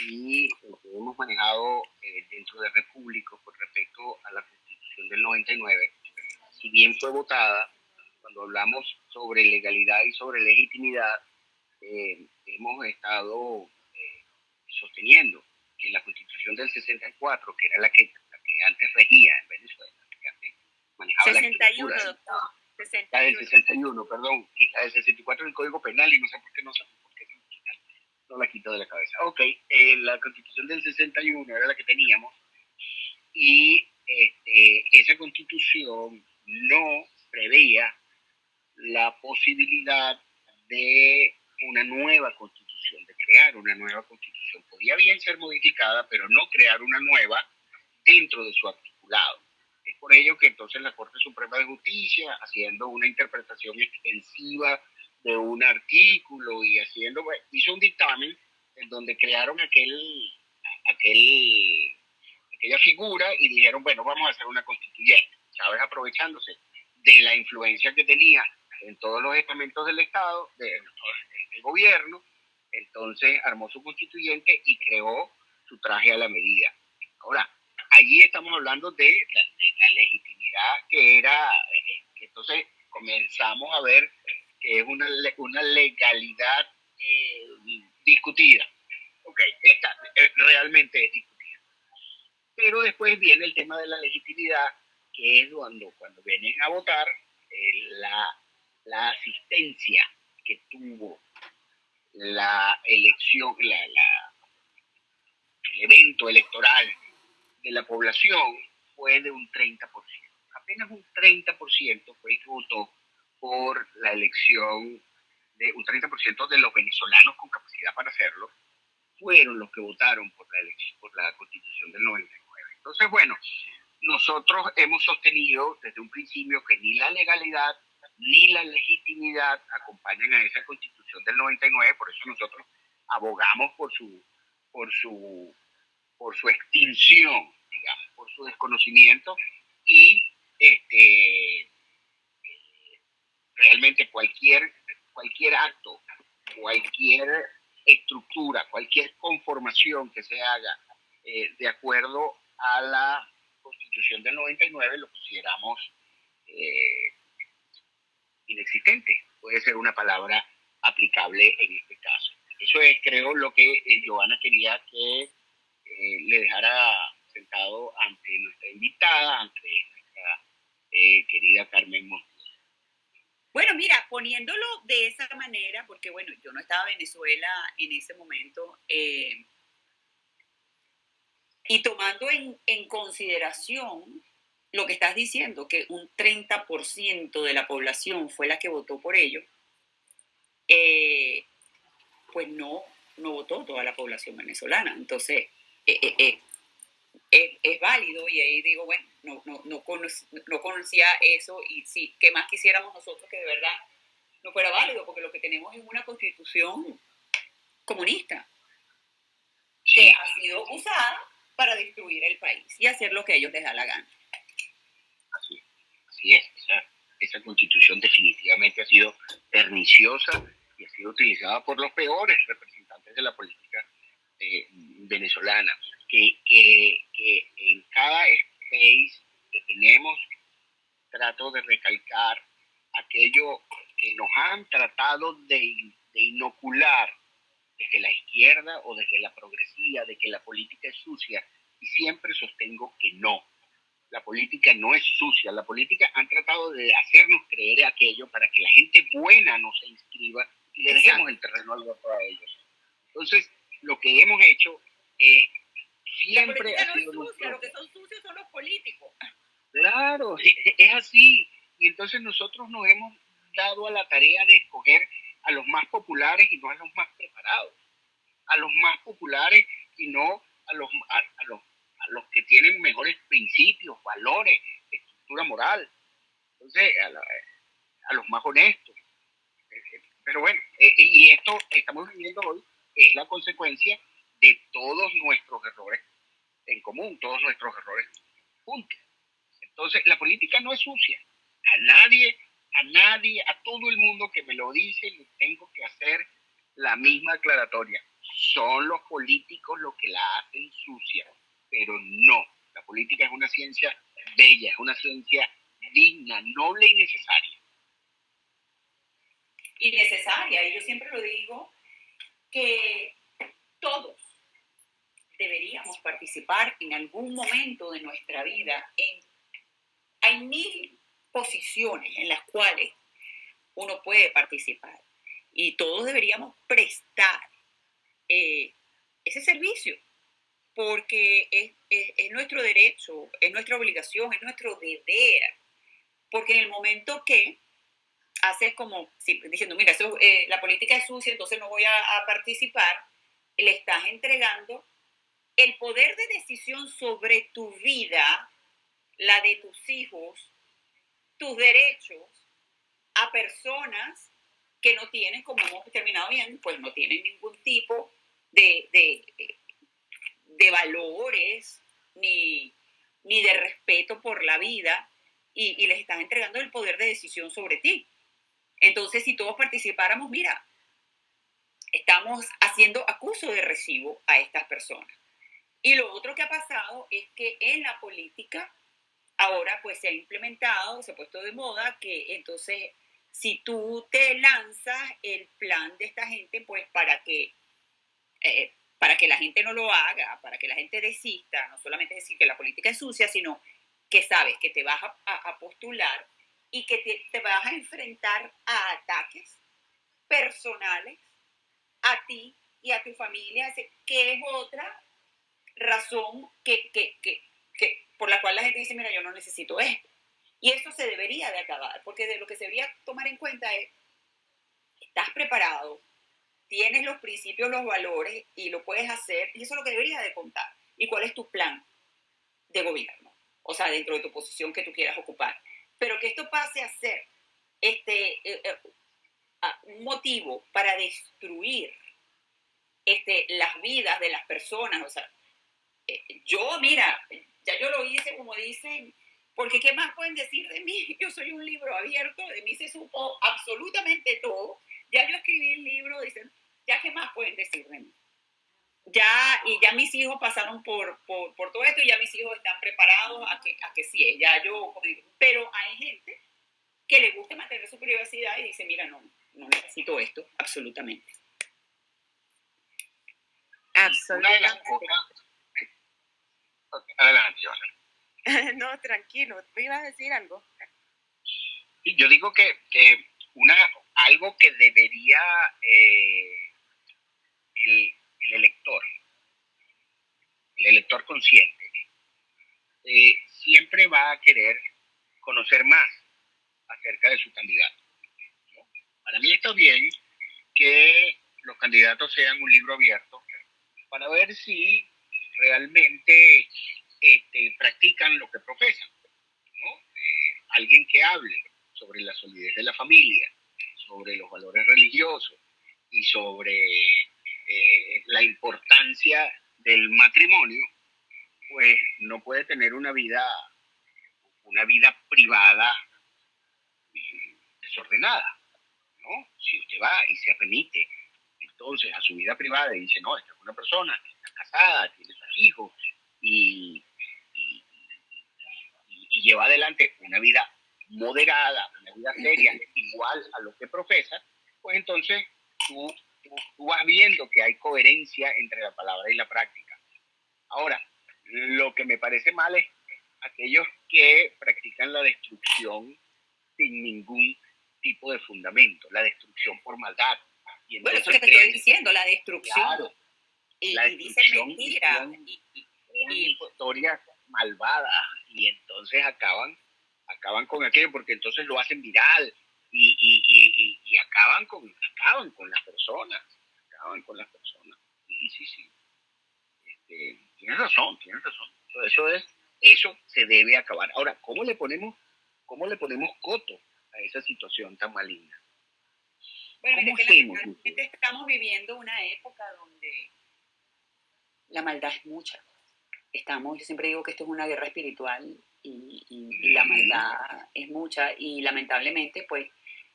y lo que hemos manejado eh, dentro de República con respecto a la Constitución del 99, si bien fue votada, cuando hablamos sobre legalidad y sobre legitimidad, eh, hemos estado eh, sosteniendo que la Constitución del 64, que era la que, antes regía en Venezuela, que antes manejaba 61, la doctor. 61. La del 61, perdón, y la del 64 del Código Penal, y no sé por qué no sé no la quito de la cabeza. Ok, eh, la constitución del 61 era la que teníamos y este, esa constitución no preveía la posibilidad de una nueva constitución, de crear una nueva constitución. Podía bien ser modificada, pero no crear una nueva dentro de su articulado. Es por ello que entonces la Corte Suprema de Justicia, haciendo una interpretación extensiva de un artículo y haciendo, pues, hizo un dictamen en donde crearon aquel, aquel, aquella figura y dijeron, bueno, vamos a hacer una constituyente. Chávez aprovechándose de la influencia que tenía en todos los estamentos del Estado, del, gobierno, entonces armó su constituyente y creó su traje a la medida. Ahora, allí estamos hablando de la, legitimidad que era, eh, entonces comenzamos a ver que es una, una legalidad eh, discutida. Ok, esta, eh, realmente es discutida. Pero después viene el tema de la legitimidad, que es cuando, cuando vienen a votar eh, la, la, asistencia que tuvo la elección, la, la, el evento electoral de la población fue de un 30%. Apenas un 30% fue el que votó por la elección de un 30% de los venezolanos con capacidad para hacerlo fueron los que votaron por la, por la constitución del 99. Entonces, bueno, nosotros hemos sostenido desde un principio que ni la legalidad ni la legitimidad acompañan a esa constitución del 99, por eso nosotros abogamos por su, por su, por su extinción, digamos, por su desconocimiento y este, realmente cualquier, cualquier acto, cualquier estructura, cualquier conformación que se haga eh, de acuerdo a la constitución del 99 lo consideramos eh, inexistente. Puede ser una palabra aplicable en este caso. Eso es, creo, lo que eh, Giovanna quería que eh, le dejara sentado ante nuestra invitada, ante nuestra querida Carmen Montes. Bueno, mira, poniéndolo de esa manera, porque bueno, yo no estaba en Venezuela en ese momento, y tomando en, en consideración lo que estás diciendo, que un 30% de la población fue la que votó por ello, eh, pues no, no votó toda la población venezolana. Entonces, eh, eh, es, válido y ahí digo, bueno, no, no, no, no, conocía eso y sí, ¿qué más quisiéramos nosotros que de verdad no fuera válido? Porque lo que tenemos es una constitución comunista que ha sido usada para destruir el país y hacer lo que ellos les da la gana. Así es, esa, constitución definitivamente ha sido perniciosa y ha sido utilizada por los peores representantes de la política eh, venezolana, que, que, en cada space que tenemos trato de recalcar aquello que nos han tratado de, de inocular desde la izquierda o desde la progresía, de que la política es sucia, y siempre sostengo que no la política no es sucia. La política han tratado de hacernos creer aquello para que la gente buena no se inscriba y le dejemos el terreno al voto a ellos. Entonces, lo que hemos hecho es siempre no es sucia, lo que son sucios son los políticos. Claro, es así. Y entonces nosotros nos hemos dado a la tarea de escoger a los más populares y no a los más preparados. A los más populares y no a los, a los los que tienen mejores principios, valores, estructura moral. Entonces, a, los más honestos. Pero bueno, eh, y esto que estamos viviendo hoy es la consecuencia de todos nuestros errores en común, todos nuestros errores juntos. Entonces, la política no es sucia. A nadie, a nadie, a todo el mundo que me lo dice, le tengo que hacer la misma aclaratoria. Son los políticos los que la hacen sucia pero no. La política es una ciencia bella, es una ciencia digna, noble y necesaria. Y necesaria, y yo siempre lo digo, que todos deberíamos participar en algún momento de nuestra vida. En, hay mil posiciones en las cuales uno puede participar y todos deberíamos prestar eh, ese servicio porque es, nuestro derecho, es nuestra obligación, es nuestro deber, porque en el momento que haces como diciendo, mira, eh, la política es sucia, entonces no voy a, a participar, le estás entregando el poder de decisión sobre tu vida, la de tus hijos, tus derechos a personas que no tienen, como hemos terminado bien, pues no tienen ningún tipo de, de, de valores ni, ni de respeto por la vida y, les estás entregando el poder de decisión sobre ti. Entonces, si todos participáramos, mira, estamos haciendo acuso de recibo a estas personas. Y lo otro que ha pasado es que en la política ahora pues se ha implementado, se ha puesto de moda que entonces si tú te lanzas el plan de esta gente pues para que eh, para que la gente no lo haga, para que la gente desista, no solamente decir que la política es sucia, sino que sabes que te vas a, postular y que te, vas a enfrentar a ataques personales a ti y a tu familia, que es otra razón que, que, que, que, por la cual la gente dice, mira, yo no necesito esto. Y eso se debería de acabar, porque de lo que se debería tomar en cuenta es, ¿estás preparado tienes los principios, los valores y lo puedes hacer, y eso es lo que deberías de contar. ¿Y cuál es tu plan de gobierno? O sea, dentro de tu posición que tú quieras ocupar. Pero que esto pase a ser este, eh, eh, un motivo para destruir este, las vidas de las personas. O sea, yo, mira, ya yo lo hice como dicen, porque ¿qué más pueden decir de mí? Yo soy un libro abierto, de mí se supo absolutamente todo. Ya yo escribí el libro, dicen, ya qué más pueden decir de mí. Ya, y ya mis hijos pasaron por, por, por todo esto y ya mis hijos están preparados a que, a que sí, ya yo, pero hay gente que le gusta mantener su privacidad y dice, mira, no, no necesito esto, absolutamente. Absolutamente. Adelante, no, tranquilo, ¿me ibas a decir algo? yo digo que, que una, algo que debería eh, el, el, elector, el elector consciente, eh, siempre va a querer conocer más acerca de su candidato. Para mí está bien que los candidatos sean un libro abierto para ver si realmente este, practican lo que profesan. Eh, alguien que hable sobre la solidez de la familia, sobre los valores religiosos y sobre eh, la importancia del matrimonio, pues no puede tener una vida, una vida privada desordenada, ¿no? Si usted va y se remite entonces a su vida privada y dice, no, esta es una persona que está casada, tiene hijos y, y lleva adelante una vida moderada, una vida seria, igual a lo que profesa, pues entonces tú, tú, vas viendo que hay coherencia entre la palabra y la práctica. Ahora, lo que me parece mal es aquellos que practican la destrucción sin ningún tipo de fundamento, la destrucción por maldad. Y bueno, eso es lo que te estoy diciendo, la destrucción. Y, la y dicen Y, y, historias malvadas y entonces acaban acaban con aquello porque entonces lo hacen viral y, y, y, acaban, con, acaban con las personas, acaban con las personas. Y sí, sí, este, tienes razón, tienes razón. Eso, es, eso se debe acabar. Ahora, ¿cómo le ponemos, cómo le ponemos coto a esa situación tan maligna? Bueno, ¿Cómo estamos viviendo una época donde la maldad es mucha. Estamos, yo siempre digo que esto es una guerra espiritual y, la maldad es mucha. Y lamentablemente pues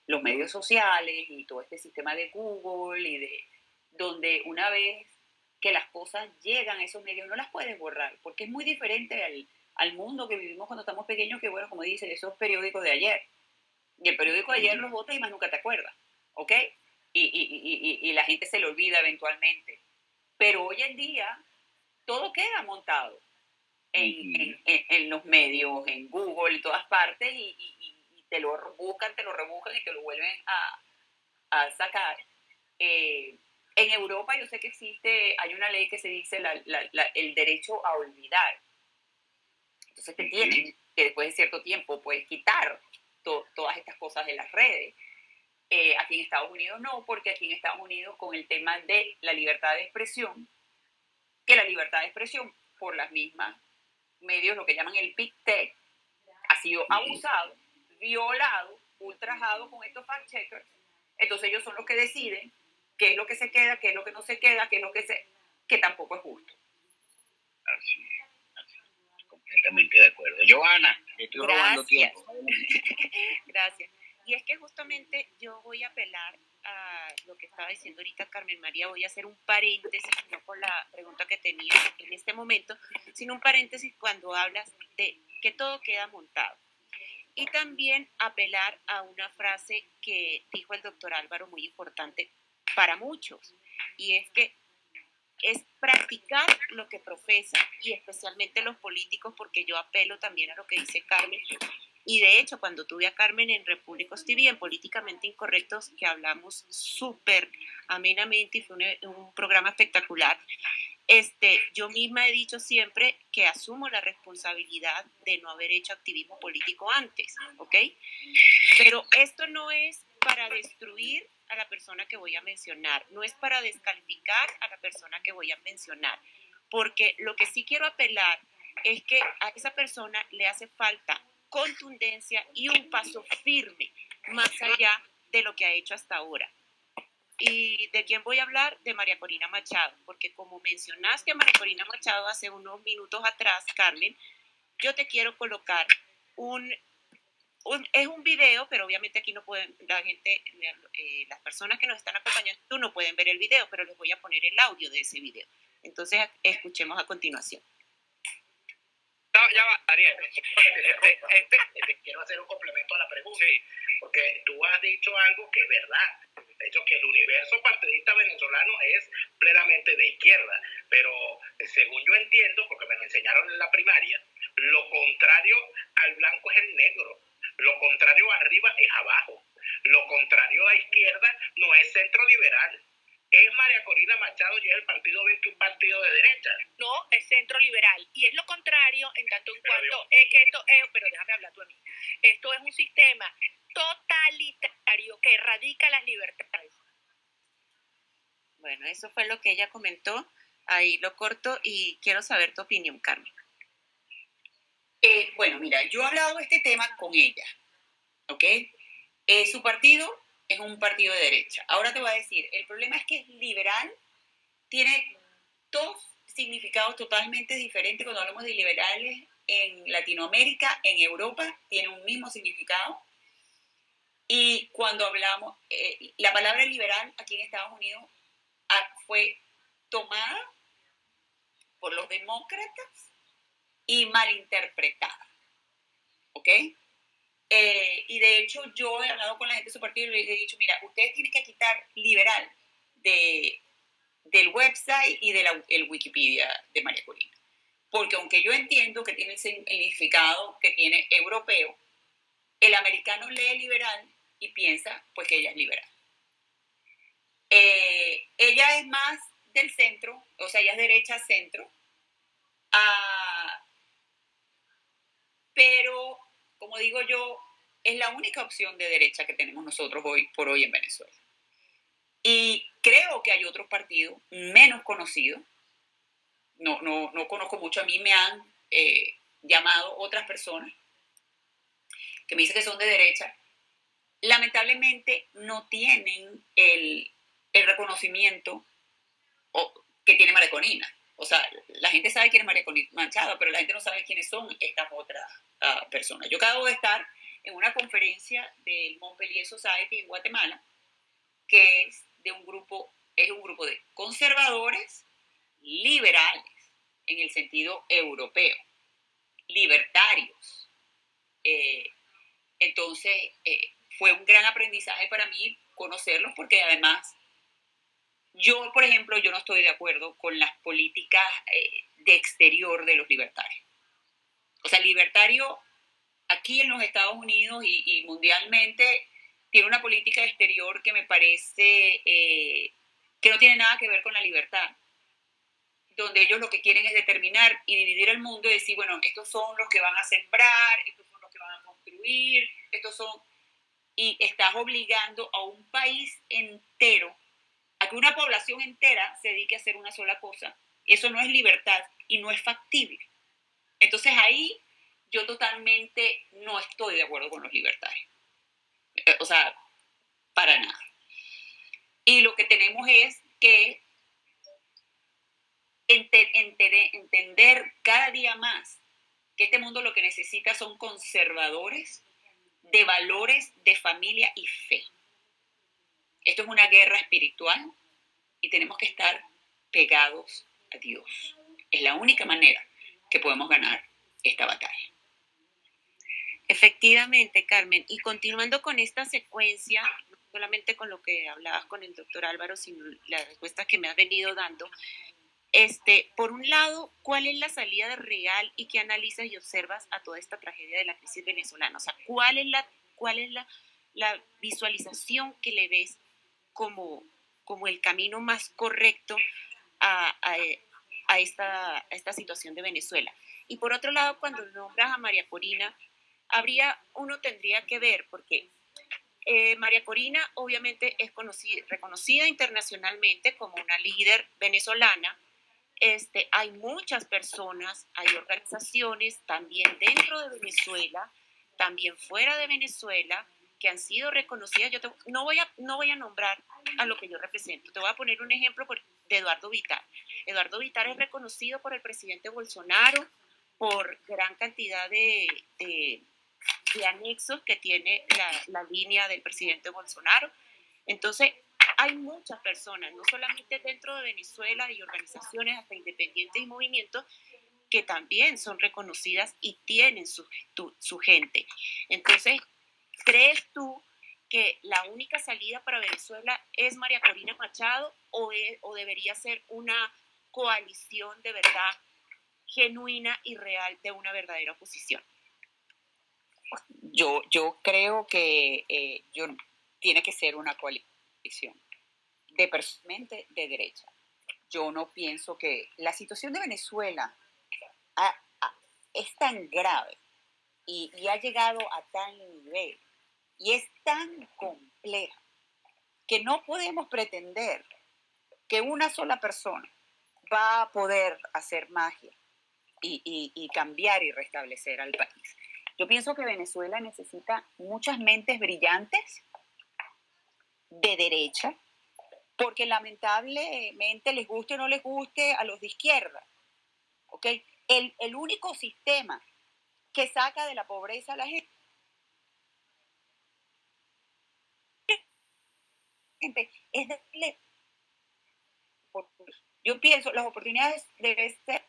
los medios sociales y todo este sistema de Google y de donde una vez que las cosas llegan a esos medios no las puedes borrar porque es muy diferente al, al mundo que vivimos cuando estamos pequeños que bueno como dicen esos periódicos de ayer. Y el periódico de ayer los votas y más nunca te acuerdas ¿ok? Y, y, y, y la gente se le olvida eventualmente pero hoy en día todo queda montado en, en, los medios, en Google y todas partes, y, te lo buscan, te lo rebuscan y te lo vuelven a, a sacar. Eh, en Europa yo sé que existe, hay una ley que se dice la, la, el derecho a olvidar. Entonces te tienen que después de cierto tiempo puedes quitar todas estas cosas de las redes. Eh, aquí en Estados Unidos no, porque aquí en Estados Unidos con el tema de la libertad de expresión, que la libertad de expresión por las mismas medios, lo que llaman el Big Tech, ha sido abusado, violado, ultrajado con estos fact-checkers. Entonces ellos son los que deciden qué es lo que se queda, qué es lo que no se queda, qué es lo que se... que tampoco es justo. Así es, completamente de acuerdo. Joana, estoy robando tiempo. Gracias. Y es que justamente yo voy a apelar a lo que estaba diciendo ahorita Carmen María, voy a hacer un paréntesis, no con la pregunta que tenía en este momento, sino un paréntesis cuando hablas de que todo queda montado. Y también apelar a una frase que dijo el doctor Álvaro, muy importante para muchos, y es que es practicar lo que profesa, y especialmente los políticos, porque yo apelo también a lo que dice Carmen, y de hecho, cuando tuve a Carmen en Repúblicos TV, en Políticamente Incorrectos, que hablamos súper amenamente y fue un, programa espectacular, este, yo misma he dicho siempre que asumo la responsabilidad de no haber hecho activismo político antes, ¿ok? Pero esto no es para destruir a la persona que voy a mencionar, no es para descalificar a la persona que voy a mencionar, porque lo que sí quiero apelar es que a esa persona le hace falta contundencia y un paso firme más allá de lo que ha hecho hasta ahora. ¿Y de quién voy a hablar? De María Corina Machado, porque como mencionaste a María Corina Machado hace unos minutos atrás, Carmen, yo te quiero colocar un, es un video, pero obviamente aquí no pueden, la gente, eh, las personas que nos están acompañando, tú no pueden ver el video, pero les voy a poner el audio de ese video. Entonces, escuchemos a continuación. Ya va, Ariel. Este, este, este, quiero hacer un complemento a la pregunta, porque tú has dicho algo que es verdad. De hecho, que el universo partidista venezolano es plenamente de izquierda, pero eh, según yo entiendo, porque me lo enseñaron en la primaria, lo contrario al blanco es el negro, lo contrario arriba es abajo, lo contrario a izquierda no es centro liberal es María Corina Machado y es el Partido 20 un partido de derecha. No, es centro liberal. Y es lo contrario en tanto en cuanto es que esto es, pero déjame hablar tú a mí. Esto es un sistema totalitario que erradica las libertades. Bueno, eso fue lo que ella comentó. Ahí lo corto y quiero saber tu opinión, Carmen. Eh, bueno, mira, yo he hablado de este tema con ella, ¿ok? Eh, su partido es un partido de derecha. Ahora te voy a decir, el problema es que liberal, tiene dos significados totalmente diferentes cuando hablamos de liberales en Latinoamérica, en Europa, tiene un mismo significado. Y cuando hablamos, eh, la palabra liberal aquí en Estados Unidos ah, fue tomada por los demócratas y malinterpretada. ¿Ok? Eh, y de hecho yo he hablado con la gente de su partido y les he dicho, mira, ustedes tienen que quitar liberal de, del website y del Wikipedia de María Corina. Porque aunque yo entiendo que tiene el significado que tiene europeo, el americano lee liberal y piensa pues que ella es liberal. Eh, ella es más del centro, o sea, ella es derecha centro, ah, pero como digo yo, es la única opción de derecha que tenemos nosotros hoy por hoy en Venezuela. Y creo que hay otros partidos menos conocidos. No, no, no conozco mucho. A mí me han eh, llamado otras personas que me dicen que son de derecha. Lamentablemente no tienen el, el reconocimiento que tiene Maraconina. O sea, la gente sabe quién es María Machado, pero la gente no sabe quiénes son estas otras uh, personas. Yo acabo de estar en una conferencia del Montpellier Society en Guatemala, que es de un grupo, es un grupo de conservadores liberales en el sentido europeo, libertarios. Eh, entonces, eh, fue un gran aprendizaje para mí conocerlos porque además yo, por ejemplo, yo no estoy de acuerdo con las políticas eh, de exterior de los libertarios. O sea, el libertario aquí en los Estados Unidos y, mundialmente tiene una política exterior que me parece eh, que no tiene nada que ver con la libertad, donde ellos lo que quieren es determinar y dividir el mundo y decir, bueno, estos son los que van a sembrar, estos son los que van a construir, estos son... Y estás obligando a un país entero a que una población entera se dedique a hacer una sola cosa. Eso no es libertad y no es factible. Entonces ahí yo totalmente no estoy de acuerdo con los libertarios. Eh, o sea, para nada. Y lo que tenemos es que entender cada día más que este mundo lo que necesita son conservadores de valores de familia y fe. Esto es una guerra espiritual y tenemos que estar pegados a Dios. Es la única manera que podemos ganar esta batalla. Efectivamente, Carmen. Y continuando con esta secuencia, no solamente con lo que hablabas con el doctor Álvaro, sino las respuestas que me has venido dando, este, por un lado, ¿cuál es la salida real y qué analizas y observas a toda esta tragedia de la crisis venezolana? O sea, ¿cuál es la, cuál es la, la visualización que le ves como, como el camino más correcto a, a, esta, a esta situación de Venezuela. Y por otro lado, cuando nombras a María Corina, habría, uno tendría que ver, porque Eh, María Corina obviamente es conocida, reconocida internacionalmente como una líder venezolana. Este, hay muchas personas, hay organizaciones también dentro de Venezuela, también fuera de Venezuela, que han sido reconocidas. Yo no, voy a, no voy a nombrar a lo que yo represento. Te voy a poner un ejemplo de Eduardo Vitar. Eduardo Vitar es reconocido por el presidente Bolsonaro por gran cantidad de, de, anexos que tiene la, la línea del presidente Bolsonaro. Entonces, hay muchas personas, no solamente dentro de Venezuela y organizaciones hasta independientes y movimientos, que también son reconocidas y tienen su, su gente. Entonces, ¿crees tú que la única salida para Venezuela es María Corina Machado o, o debería ser una coalición de verdad genuina y real de una verdadera oposición? Yo, yo creo que eh, yo, tiene que ser una coalición de personalmente de derecha. Yo no pienso que la situación de Venezuela es tan grave y, y ha llegado a tal nivel y es tan compleja que no podemos pretender que una sola persona va a poder hacer magia y, cambiar y restablecer al país. Yo pienso que Venezuela necesita muchas mentes brillantes de derecha, porque lamentablemente les guste o no les guste a los de izquierda. ¿ok? El, el único sistema que saca de la pobreza a la gente es darle yo pienso las oportunidades deben ser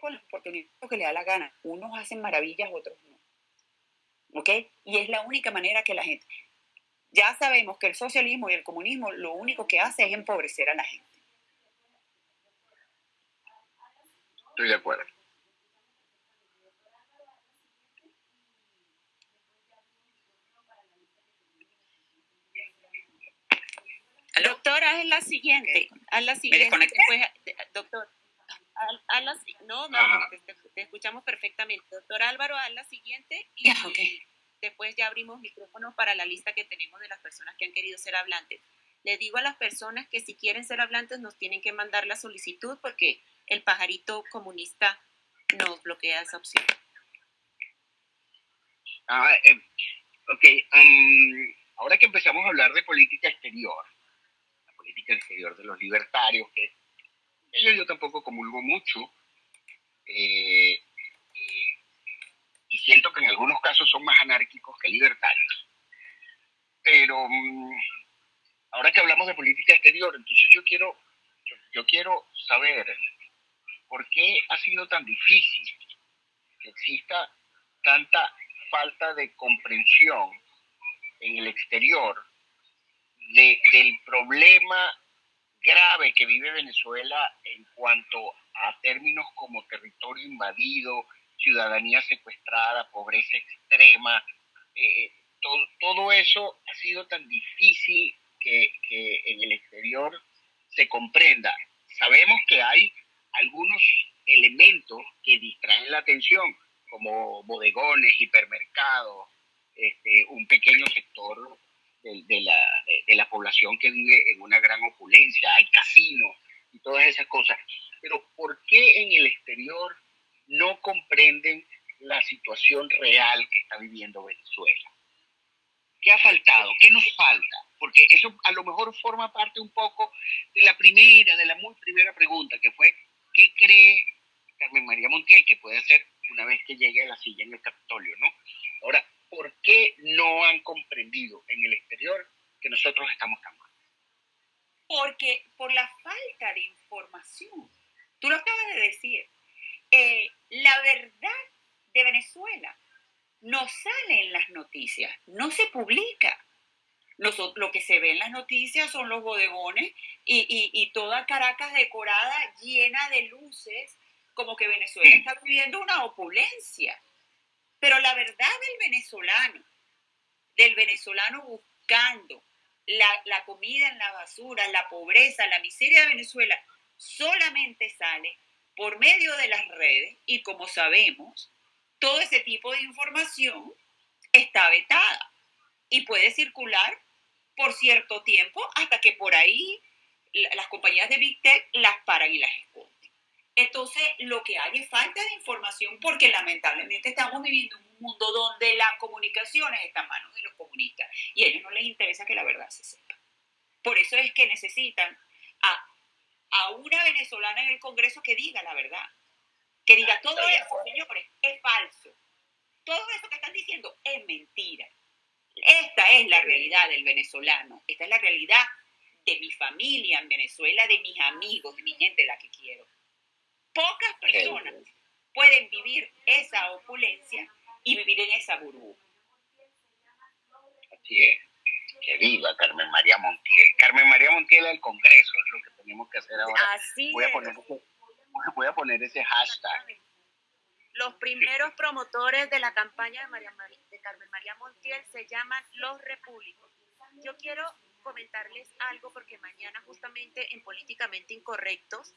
con las oportunidades que le da la gana. Unos hacen maravillas otros no. ¿ok? y es la única manera que la gente ya sabemos que el socialismo y el comunismo lo único que hace es empobrecer a la gente. Estoy de acuerdo Doctor, haz la siguiente. Haz la siguiente. doctor, haz, la, no, no, te, escuchamos perfectamente. Doctor Álvaro, haz la siguiente y después ya abrimos micrófono para la lista que tenemos de las personas que han querido ser hablantes. Le digo a las personas que si quieren ser hablantes nos tienen que mandar la solicitud porque el pajarito comunista nos bloquea esa opción. Ah, eh, ok, ahora que empezamos a hablar de política exterior, política exterior de los libertarios, que ellos yo tampoco comulgo mucho, eh, y siento que en algunos casos son más anárquicos que libertarios. Pero mm, ahora que hablamos de política exterior, entonces yo quiero, yo quiero saber por qué ha sido tan difícil que exista tanta falta de comprensión en el exterior del problema grave que vive Venezuela en cuanto a términos como territorio invadido, ciudadanía secuestrada, pobreza extrema, eh, todo, eso ha sido tan difícil que, que en el exterior se comprenda. Sabemos que hay algunos elementos que distraen la atención, como bodegones, hipermercados, este, un pequeño sector de, la, de, la, población que vive en una gran opulencia, hay casinos y todas esas cosas. Pero ¿por qué en el exterior no comprenden la situación real que está viviendo Venezuela? ¿Qué ha faltado? ¿Qué nos falta? Porque eso a lo mejor forma parte un poco de la primera, de la muy primera pregunta, que fue, ¿qué cree Carmen María Montiel que puede hacer una vez que llegue a la silla en el Capitolio, ¿no? Ahora, ¿por qué no han comprendido en el exterior que nosotros estamos tan mal? Porque por la falta de información, tú lo acabas de decir, eh, la verdad de Venezuela no sale en las noticias, no se publica. lo que se ve en las noticias son los bodegones y, y toda Caracas decorada llena de luces, como que Venezuela está viviendo una opulencia. Pero la verdad del venezolano, del venezolano buscando la, la comida en la basura, la pobreza, la miseria de Venezuela, solamente sale por medio de las redes y como sabemos, todo ese tipo de información está vetada. y puede circular por cierto tiempo hasta que por ahí las compañías de Big Tech las paran y las esconden. Entonces, lo que hay es falta de información porque lamentablemente estamos viviendo en un mundo donde las comunicaciones están en manos de los comunistas y a ellos no les interesa que la verdad se sepa. Por eso es que necesitan a, a una venezolana en el Congreso que diga la verdad, que diga todo eso, señores, es falso. Todo eso que están diciendo es mentira. Esta es la realidad del venezolano, esta es la realidad de mi familia en Venezuela, de mis amigos, de mi gente, la que quiero. Pocas personas pueden vivir esa opulencia y vivir en esa burbuja. Así es. Que viva Carmen María Montiel. Carmen María Montiel al Congreso es lo que tenemos que hacer ahora. Así voy, a es. poner, voy a poner ese hashtag. Los primeros promotores de la campaña de, María de Carmen María Montiel se llaman Los Repúblicos. Yo quiero comentarles algo porque mañana justamente en Políticamente Incorrectos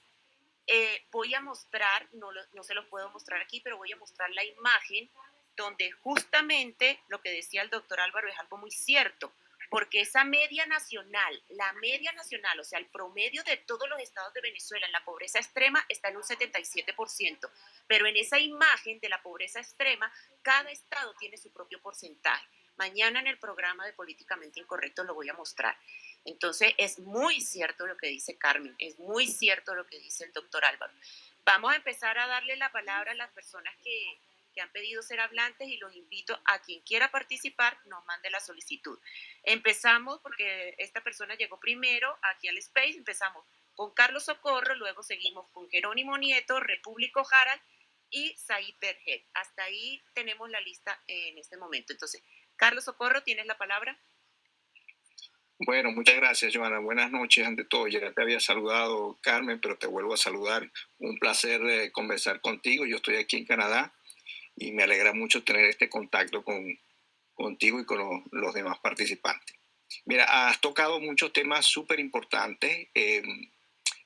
eh, voy a mostrar, no, lo- no se los puedo mostrar aquí, pero voy a mostrar la imagen donde justamente lo que decía el doctor Álvaro es algo muy cierto, porque esa media nacional, la media nacional, o sea, el promedio de todos los estados de Venezuela en la pobreza extrema está en un 77%, pero en esa imagen de la pobreza extrema, cada estado tiene su propio porcentaje. Mañana en el programa de Políticamente Incorrecto lo voy a mostrar. Entonces, es muy cierto lo que dice Carmen, es muy cierto lo que dice el doctor Álvaro. Vamos a empezar a darle la palabra a las personas que, que han pedido ser hablantes y los invito a quien quiera participar, nos mande la solicitud. Empezamos porque esta persona llegó primero aquí al Space, empezamos con Carlos Socorro, luego seguimos con Jerónimo Nieto, Repúblico Jaral y Said Berget. Hasta ahí tenemos la lista en este momento. Entonces, Carlos Socorro, tienes la palabra. Bueno, muchas gracias, Joana. Buenas noches. Ante todo, ya te había saludado, Carmen, pero te vuelvo a saludar. Un placer eh, conversar contigo. Yo estoy aquí en Canadá y me alegra mucho tener este contacto con, contigo y con lo- los demás participantes. Mira, has tocado muchos temas súper importantes eh,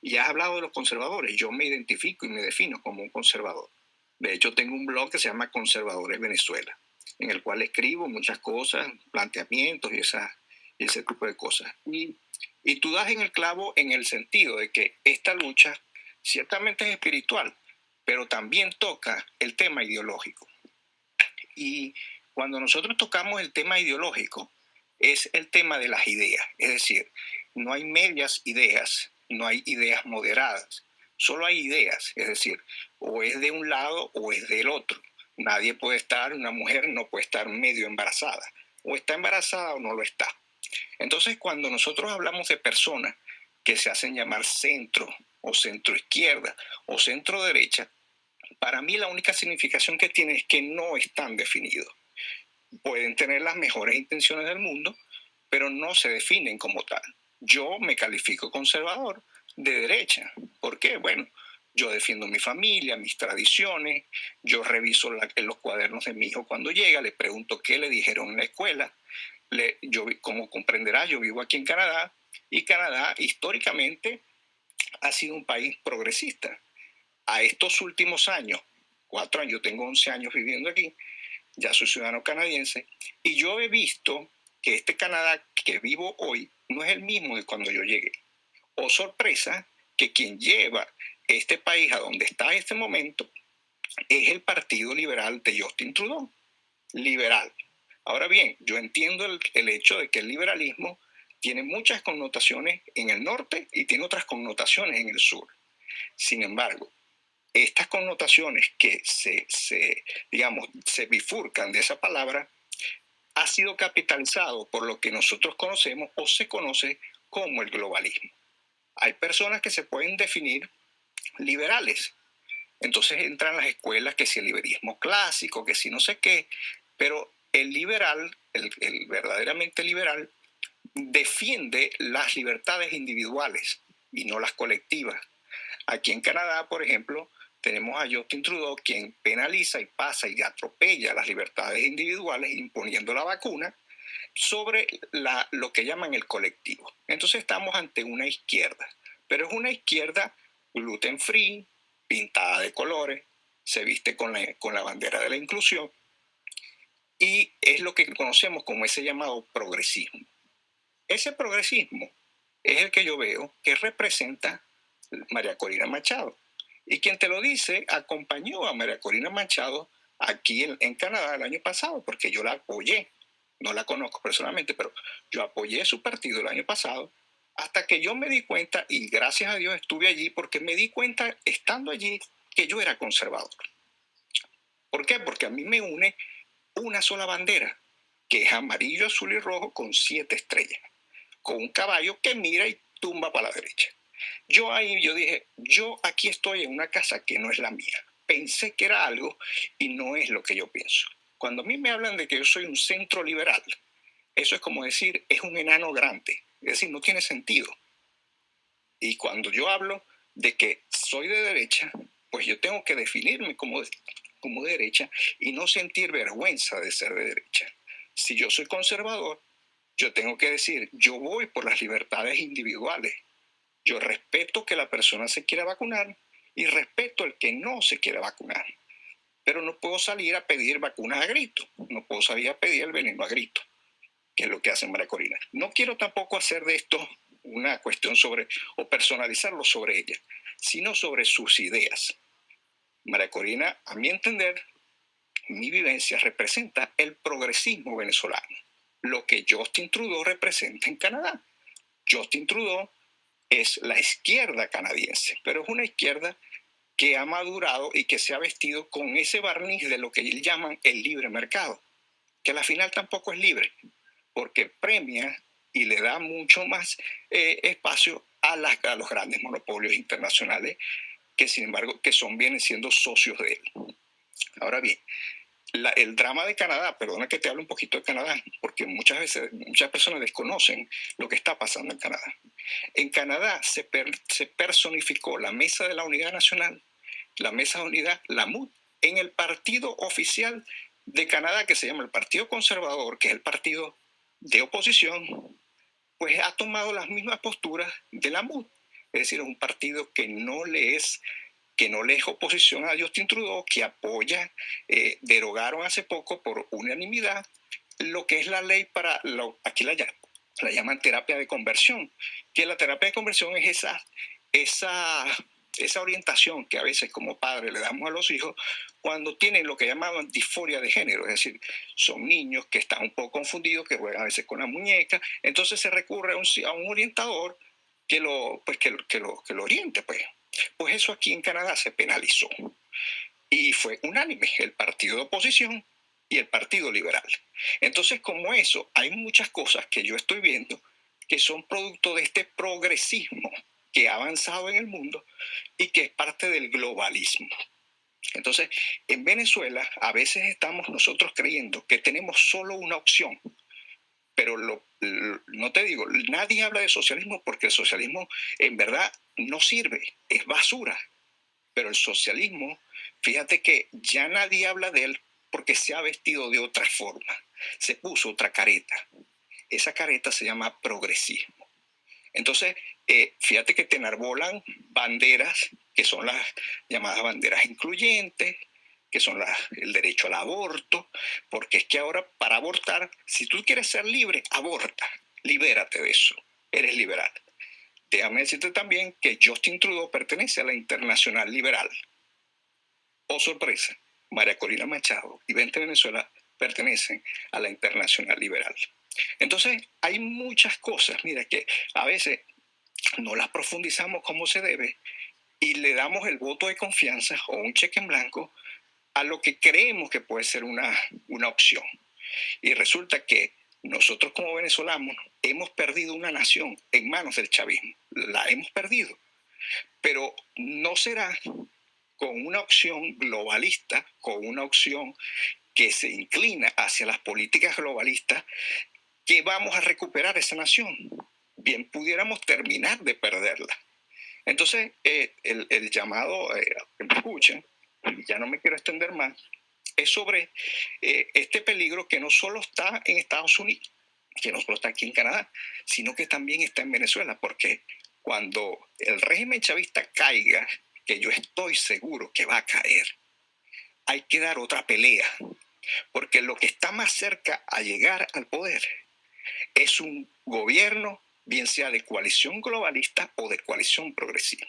y has hablado de los conservadores. Yo me identifico y me defino como un conservador. De hecho, tengo un blog que se llama Conservadores Venezuela, en el cual escribo muchas cosas, planteamientos y esas ese tipo de cosas. Y, y tú das en el clavo en el sentido de que esta lucha ciertamente es espiritual, pero también toca el tema ideológico. Y cuando nosotros tocamos el tema ideológico, es el tema de las ideas. Es decir, no hay medias ideas, no hay ideas moderadas, solo hay ideas. Es decir, o es de un lado o es del otro. Nadie puede estar, una mujer no puede estar medio embarazada. O está embarazada o no lo está. Entonces, cuando nosotros hablamos de personas que se hacen llamar centro o centro izquierda o centro derecha, para mí la única significación que tiene es que no están definidos. Pueden tener las mejores intenciones del mundo, pero no se definen como tal. Yo me califico conservador de derecha. ¿Por qué? Bueno, yo defiendo mi familia, mis tradiciones, yo reviso la- los cuadernos de mi hijo cuando llega, le pregunto qué le dijeron en la escuela, le- yo, como comprenderás, yo vivo aquí en Canadá y Canadá históricamente ha sido un país progresista. A estos últimos años, cuatro años, yo tengo 11 años viviendo aquí, ya soy ciudadano canadiense, y yo he visto que este Canadá que vivo hoy no es el mismo de cuando yo llegué. O sorpresa, que quien lleva este país a donde está en este momento es el Partido Liberal de Justin Trudeau. Liberal. Ahora bien, yo entiendo el, el hecho de que el liberalismo tiene muchas connotaciones en el norte y tiene otras connotaciones en el sur. Sin embargo, estas connotaciones que se, se, digamos, se bifurcan de esa palabra, ha sido capitalizado por lo que nosotros conocemos o se conoce como el globalismo. Hay personas que se pueden definir liberales. Entonces entran las escuelas que si el liberalismo clásico, que si no sé qué, pero el liberal, el, verdaderamente liberal, defiende las libertades individuales y no las colectivas. Aquí en Canadá, por ejemplo, tenemos a Justin Trudeau quien penaliza y pasa y atropella las libertades individuales imponiendo la vacuna sobre lo que llaman el colectivo. Entonces estamos ante una izquierda, pero es una izquierda gluten free, pintada de colores, se viste con la bandera de la inclusión y es lo que conocemos como ese llamado progresismo. Ese progresismo es el que yo veo que representa María Corina Machado. Y quien te lo dice, acompañó a María Corina Machado aquí en, Canadá el año pasado, porque yo la apoyé. No la conozco personalmente, pero yo apoyé su partido el año pasado hasta que yo me di cuenta, y gracias a Dios estuve allí, porque me di cuenta estando allí que yo era conservador. ¿Por qué? Porque a mí me une una sola bandera, que es amarillo, azul y rojo con siete estrellas, con un caballo que mira y tumba para la derecha. Yo ahí, yo dije, yo aquí estoy en una casa que no es la mía. Pensé que era algo y no es lo que yo pienso. Cuando a mí me hablan de que yo soy un centro liberal, eso es como decir, es un enano grande. Es decir, no tiene sentido. Y cuando yo hablo de que soy de derecha, pues yo tengo que definirme como, como derecha y no sentir vergüenza de ser de derecha. Si yo soy conservador, yo tengo que decir, yo voy por las libertades individuales. Yo respeto que la persona se quiera vacunar y respeto el que no se quiera vacunar. Pero no puedo salir a pedir vacunas a grito, no puedo salir a pedir el veneno a grito, que es lo que hace María Corina. No quiero tampoco hacer de esto una cuestión sobre, o personalizarlo sobre ella, sino sobre sus ideas. María Corina, a mi entender, mi vivencia representa el progresismo venezolano, lo que Justin Trudeau representa en Canadá. Justin Trudeau es la izquierda canadiense, pero es una izquierda que ha madurado y que se ha vestido con ese barniz de lo que llaman el libre mercado, que a la final tampoco es libre, porque premia y le da mucho más eh, espacio a los grandes monopolios internacionales que sin embargo que son vienen siendo socios de él. Ahora bien, el drama de Canadá, perdona que te hable un poquito de Canadá, porque muchas veces muchas personas desconocen lo que está pasando en Canadá. En Canadá se, se personificó la Mesa de la Unidad Nacional, la Mesa de Unidad, la MUD, en el partido oficial de Canadá que se llama el Partido Conservador, que es el partido de oposición, pues ha tomado las mismas posturas de la MUD. Es decir, es un partido que no le es que no le es oposición a Justin Trudeau, que apoya, eh, derogaron hace poco por unanimidad lo que es la ley para, lo, aquí la, la llaman terapia de conversión, que la terapia de conversión es esa, esa, esa orientación que a veces como padres le damos a los hijos cuando tienen lo que llamaban disforia de género, es decir, son niños que están un poco confundidos, que juegan a veces con la muñeca, entonces se recurre a un, a un orientador que lo, pues, que, que, lo, que lo oriente, pues. Pues eso aquí en Canadá se penalizó. Y fue unánime el partido de oposición y el partido liberal. Entonces, como eso, hay muchas cosas que yo estoy viendo que son producto de este progresismo que ha avanzado en el mundo y que es parte del globalismo. Entonces, en Venezuela a veces estamos nosotros creyendo que tenemos solo una opción, pero no te digo, nadie habla de socialismo porque el socialismo en verdad no sirve, es basura. Pero el socialismo, fíjate que ya nadie habla de él porque se ha vestido de otra forma, se puso otra careta. Esa careta se llama progresismo. Entonces, eh, fíjate que te enarbolan banderas que son las llamadas banderas incluyentes, que son el derecho al aborto, porque es que ahora para abortar, si tú quieres ser libre, aborta, libérate de eso, eres liberal. Déjame decirte también que Justin Trudeau pertenece a la Internacional Liberal. Oh sorpresa, María Corina Machado y Vente Venezuela pertenecen a la Internacional Liberal. Entonces, hay muchas cosas, mira, que a veces no las profundizamos como se debe y le damos el voto de confianza o un cheque en blanco a lo que creemos que puede ser una, una opción. Y resulta que nosotros como venezolanos hemos perdido una nación en manos del chavismo, la hemos perdido, pero no será con una opción globalista, con una opción que se inclina hacia las políticas globalistas, que vamos a recuperar esa nación. Bien, pudiéramos terminar de perderla. Entonces, eh, el, llamado, eh, que me escuchen, ya no me quiero extender más, es sobre eh, este peligro que no solo está en Estados Unidos, que no solo está aquí en Canadá, sino que también está en Venezuela, porque cuando el régimen chavista caiga, que yo estoy seguro que va a caer, hay que dar otra pelea. porque lo que está más cerca a llegar al poder es un gobierno, bien sea de coalición globalista o de coalición progresista.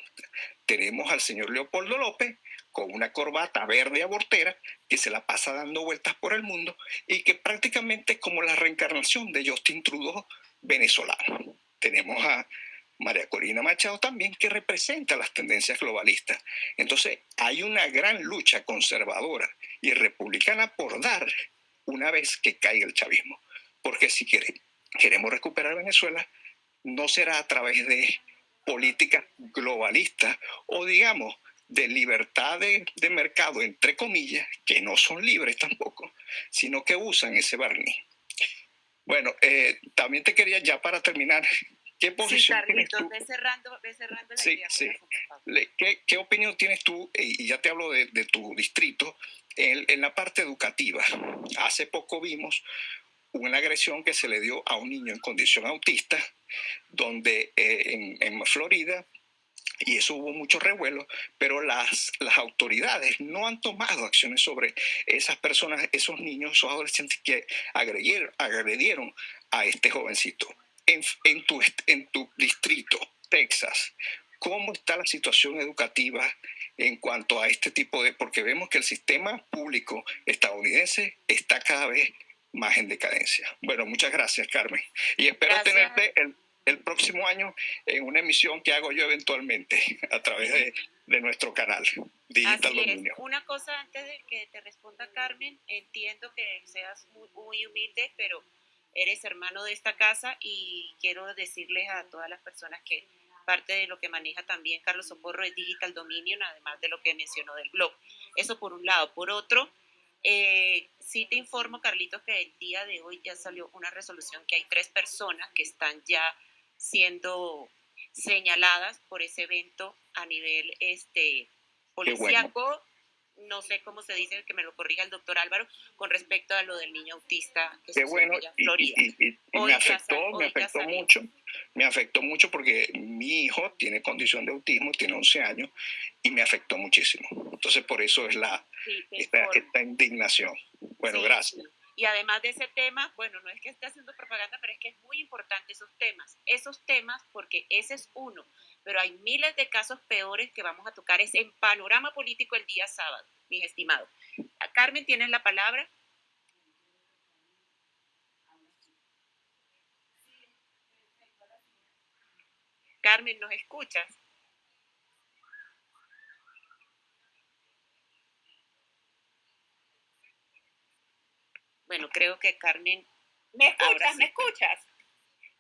Tenemos al señor Leopoldo López con una corbata verde abortera que se la pasa dando vueltas por el mundo y que prácticamente es como la reencarnación de Justin Trudeau venezolano. Tenemos a María Corina Machado también, que representa las tendencias globalistas. Entonces, hay una gran lucha conservadora y republicana por dar una vez que caiga el chavismo. Porque si queremos recuperar Venezuela, no será a través de políticas globalistas o, digamos, de libertad de, mercado, entre comillas, que no son libres tampoco, sino que usan ese barniz. Bueno, eh, también te quería ya para terminar, ¿qué posición tienes tú? cerrando, cerrando la sí, idea, sí. ¿Qué, ¿Qué, opinión tienes tú, y ya te hablo de, de tu distrito, en, en, la parte educativa? Hace poco vimos una agresión que se le dio a un niño en condición autista, donde eh, en, en Florida y eso hubo mucho revuelo, pero las, las autoridades no han tomado acciones sobre esas personas, esos niños, esos adolescentes que agredieron, agredieron a este jovencito. En, en, tu, en tu distrito, Texas, ¿cómo está la situación educativa en cuanto a este tipo de...? Porque vemos que el sistema público estadounidense está cada vez más en decadencia. Bueno, muchas gracias, Carmen. Y espero tenerte el el próximo año en una emisión que hago yo eventualmente a través de, de nuestro canal Digital Así Dominio. Es. Una cosa antes de que te responda Carmen, entiendo que seas muy, muy humilde, pero eres hermano de esta casa y quiero decirles a todas las personas que parte de lo que maneja también Carlos Socorro es Digital Dominion, además de lo que mencionó del blog. Eso por un lado. Por otro, eh, sí te informo, Carlitos, que el día de hoy ya salió una resolución que hay tres personas que están ya siendo señaladas por ese evento a nivel este, policíaco. No sé cómo se dice, que me lo corrija el doctor Álvaro, con respecto a lo del niño autista que Qué bueno, en Florida. Y, me afectó, me afectó mucho. Me afectó mucho porque mi hijo tiene condición de autismo, tiene 11 años, y me afectó muchísimo. Entonces, por eso es la esta, indignación. Bueno, gracias. Y además de ese tema, bueno, no es que esté haciendo propaganda, pero es que es muy importante esos temas. Esos temas, porque ese es uno, pero hay miles de casos peores que vamos a tocar es en panorama político el día sábado, mis estimados. Carmen, ¿tienes la palabra? Carmen, ¿nos escuchas? Bueno, creo que Carmen... ¿Me escuchas? ¿Me escuchas?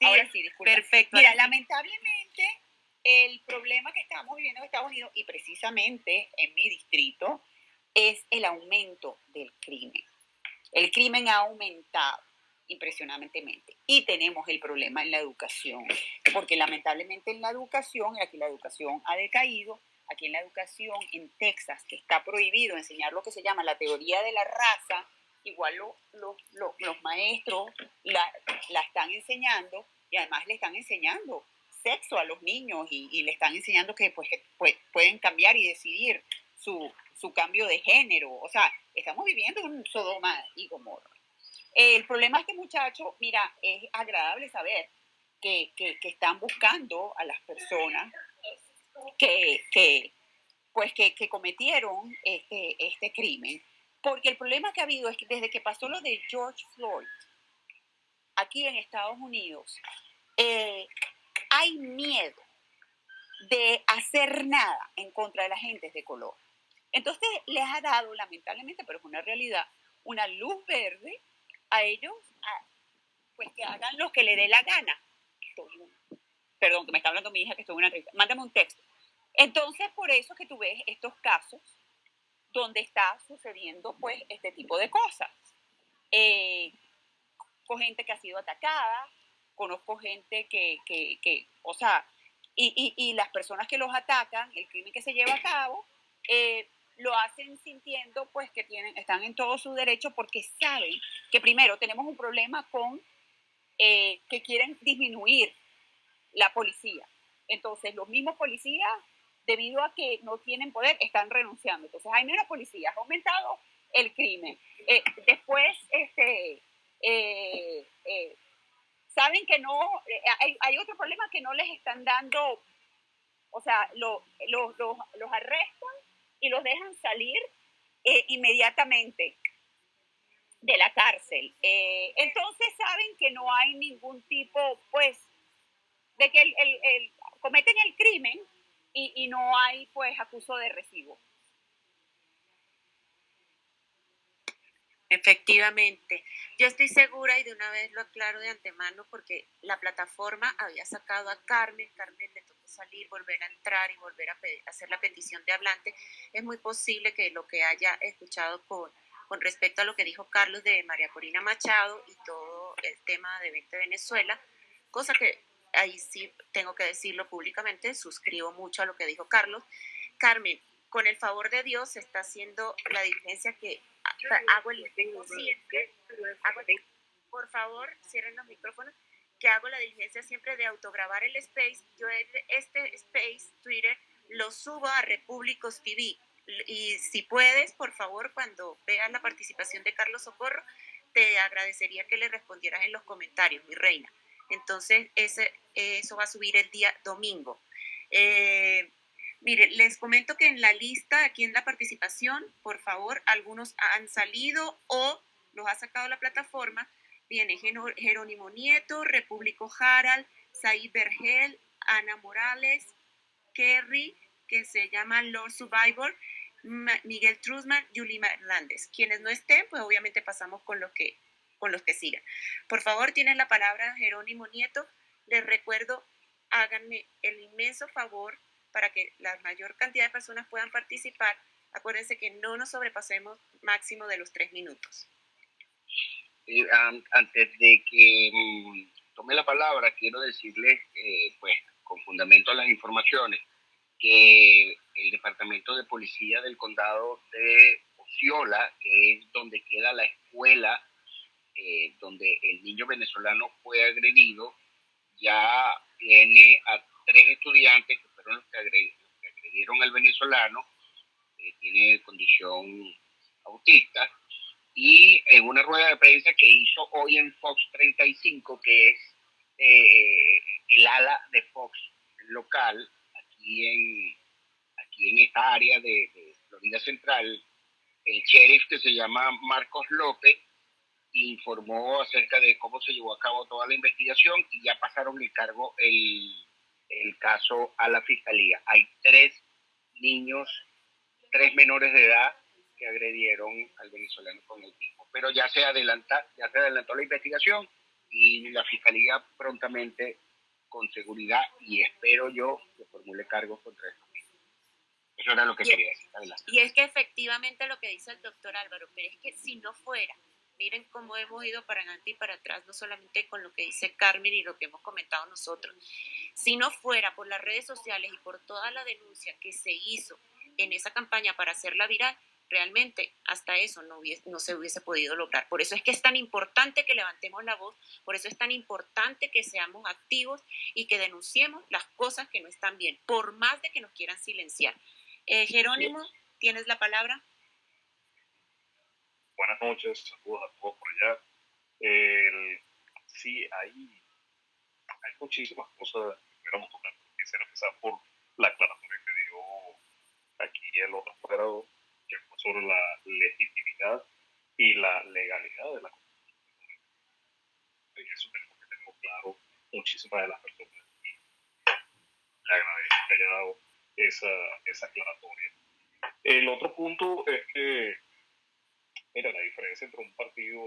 ahora sí, disculpa. Perfecto. Mira, lamentablemente el problema que estamos viviendo en Estados Unidos y precisamente en mi distrito es el aumento del crimen. El crimen ha aumentado impresionantemente. Y tenemos el problema en la educación, porque lamentablemente en la educación, y aquí la educación ha decaído, aquí en la educación en Texas, que está prohibido enseñar lo que se llama la teoría de la raza, igual los maestros la, están enseñando y además le están enseñando sexo a los niños y, le están enseñando que pues, pues, pueden cambiar y decidir su, cambio de género. O sea, estamos viviendo un Sodoma y Gomorra. El problema es que muchacho, mira, es agradable saber que, están buscando a las personas que, pues que, cometieron este, este crimen porque el problema que ha habido es que desde que pasó lo de George Floyd, aquí en Estados Unidos, eh, hay miedo de hacer nada en contra de la gente de color. Entonces les ha dado, lamentablemente, pero es una realidad, una luz verde a ellos, pues que hagan lo que le dé la gana. perdón, que me está hablando mi hija que estoy en una entrevista. Mándame un texto. Entonces, por eso que tú ves estos casos donde está sucediendo pues este tipo de cosas. Eh, con gente que ha sido atacada, conozco gente que, que, que o sea, y, y, y, las personas que los atacan, el crimen que se lleva a cabo, eh, lo hacen sintiendo pues que tienen, están en todo su derecho porque saben que primero tenemos un problema con eh, que quieren disminuir la policía. Entonces los mismos policías debido a que no tienen poder, están renunciando. Entonces hay menos policías, ha aumentado el crimen. Eh, después, este, eh, eh, saben que no, hay, hay, otro problema que no les están dando, o sea, lo, los arrestan y los dejan salir inmediatamente de la cárcel. entonces saben que no hay ningún tipo, pues, de que el, cometen el crimen y, y, no hay, pues, acuso de recibo. Efectivamente, yo estoy segura y de una vez lo aclaro de antemano porque la plataforma había sacado a Carmen, Carmen le tocó salir, volver a entrar y volver a hacer la petición de hablante. Es muy posible que lo que haya escuchado con, con respecto a lo que dijo Carlos de María Corina Machado y todo el tema de 20 Venezuela, cosa que ahí sí tengo que decirlo públicamente, suscribo mucho a lo que dijo Carlos. Carmen, con el favor de Dios se está haciendo la diligencia que hago el siempre, por favor, cierren los micrófonos, que hago la diligencia siempre de autograbar el space. Yo este space, Twitter, lo subo a Repúblicos TV. Y si puedes, por favor, cuando veas la participación de Carlos Socorro, te agradecería que le respondieras en los comentarios, mi reina. Entonces, ese, eso va a subir el día domingo. Eh, Mire, les comento que en la lista, aquí en la participación, por favor, algunos han salido o los ha sacado la plataforma. Viene Jerónimo Nieto, Repúblico Harald, Said Bergel, Ana Morales, Kerry, que se llama Lord Survivor, Miguel Truzman, Yulima Hernández. Quienes no estén, pues obviamente pasamos con los que, con los que sigan. Por favor, tienen la palabra Jerónimo Nieto. Les recuerdo, háganme el inmenso favor para que la mayor cantidad de personas puedan participar, acuérdense que no nos sobrepasemos máximo de los tres minutos. antes de que mm, tome la palabra, quiero decirles, eh, pues, con fundamento a las informaciones, que el Departamento de Policía del Condado de Osceola, que es donde queda la escuela eh, donde el niño venezolano fue agredido, ya tiene a tres estudiantes los que, agredieron al venezolano, que tiene condición autista, y en una rueda de prensa que hizo hoy en Fox 35, que es eh, el ala de Fox local, aquí en, aquí en esta área de, de Florida Central, el sheriff que se llama Marcos López informó acerca de cómo se llevó a cabo toda la investigación y ya pasaron el cargo el el caso a la fiscalía. Hay tres niños, tres menores de edad que agredieron al venezolano con el tipo. Pero ya se adelanta, ya se adelantó la investigación y la fiscalía prontamente con seguridad y espero yo que formule cargos contra estos Eso era lo que quería decir. Y es que efectivamente lo que dice el doctor Álvaro, pero es que si no fuera miren cómo hemos ido para adelante y para atrás, no solamente con lo que dice Carmen y lo que hemos comentado nosotros. Si no fuera por las redes sociales y por toda la denuncia que se hizo en esa campaña para hacerla viral, realmente hasta eso no, no se hubiese podido lograr. Por eso es que es tan importante que levantemos la voz, por eso es tan importante que seamos activos y que denunciemos las cosas que no están bien, por más de que nos quieran silenciar. Eh, Jerónimo, ¿tienes la palabra? Buenas noches, saludos a todos por allá. El, sí, hay, hay muchísimas cosas que queremos tocar. Quisiera empezar por la aclaración que dio aquí el otro apoderado, que fue sobre la legitimidad y la legalidad de la Constitución. Y eso tenemos que tener claro muchísimas de las personas. Y le agradezco que haya dado esa, esa aclaratoria. El otro punto es que Mira, la diferencia entre un partido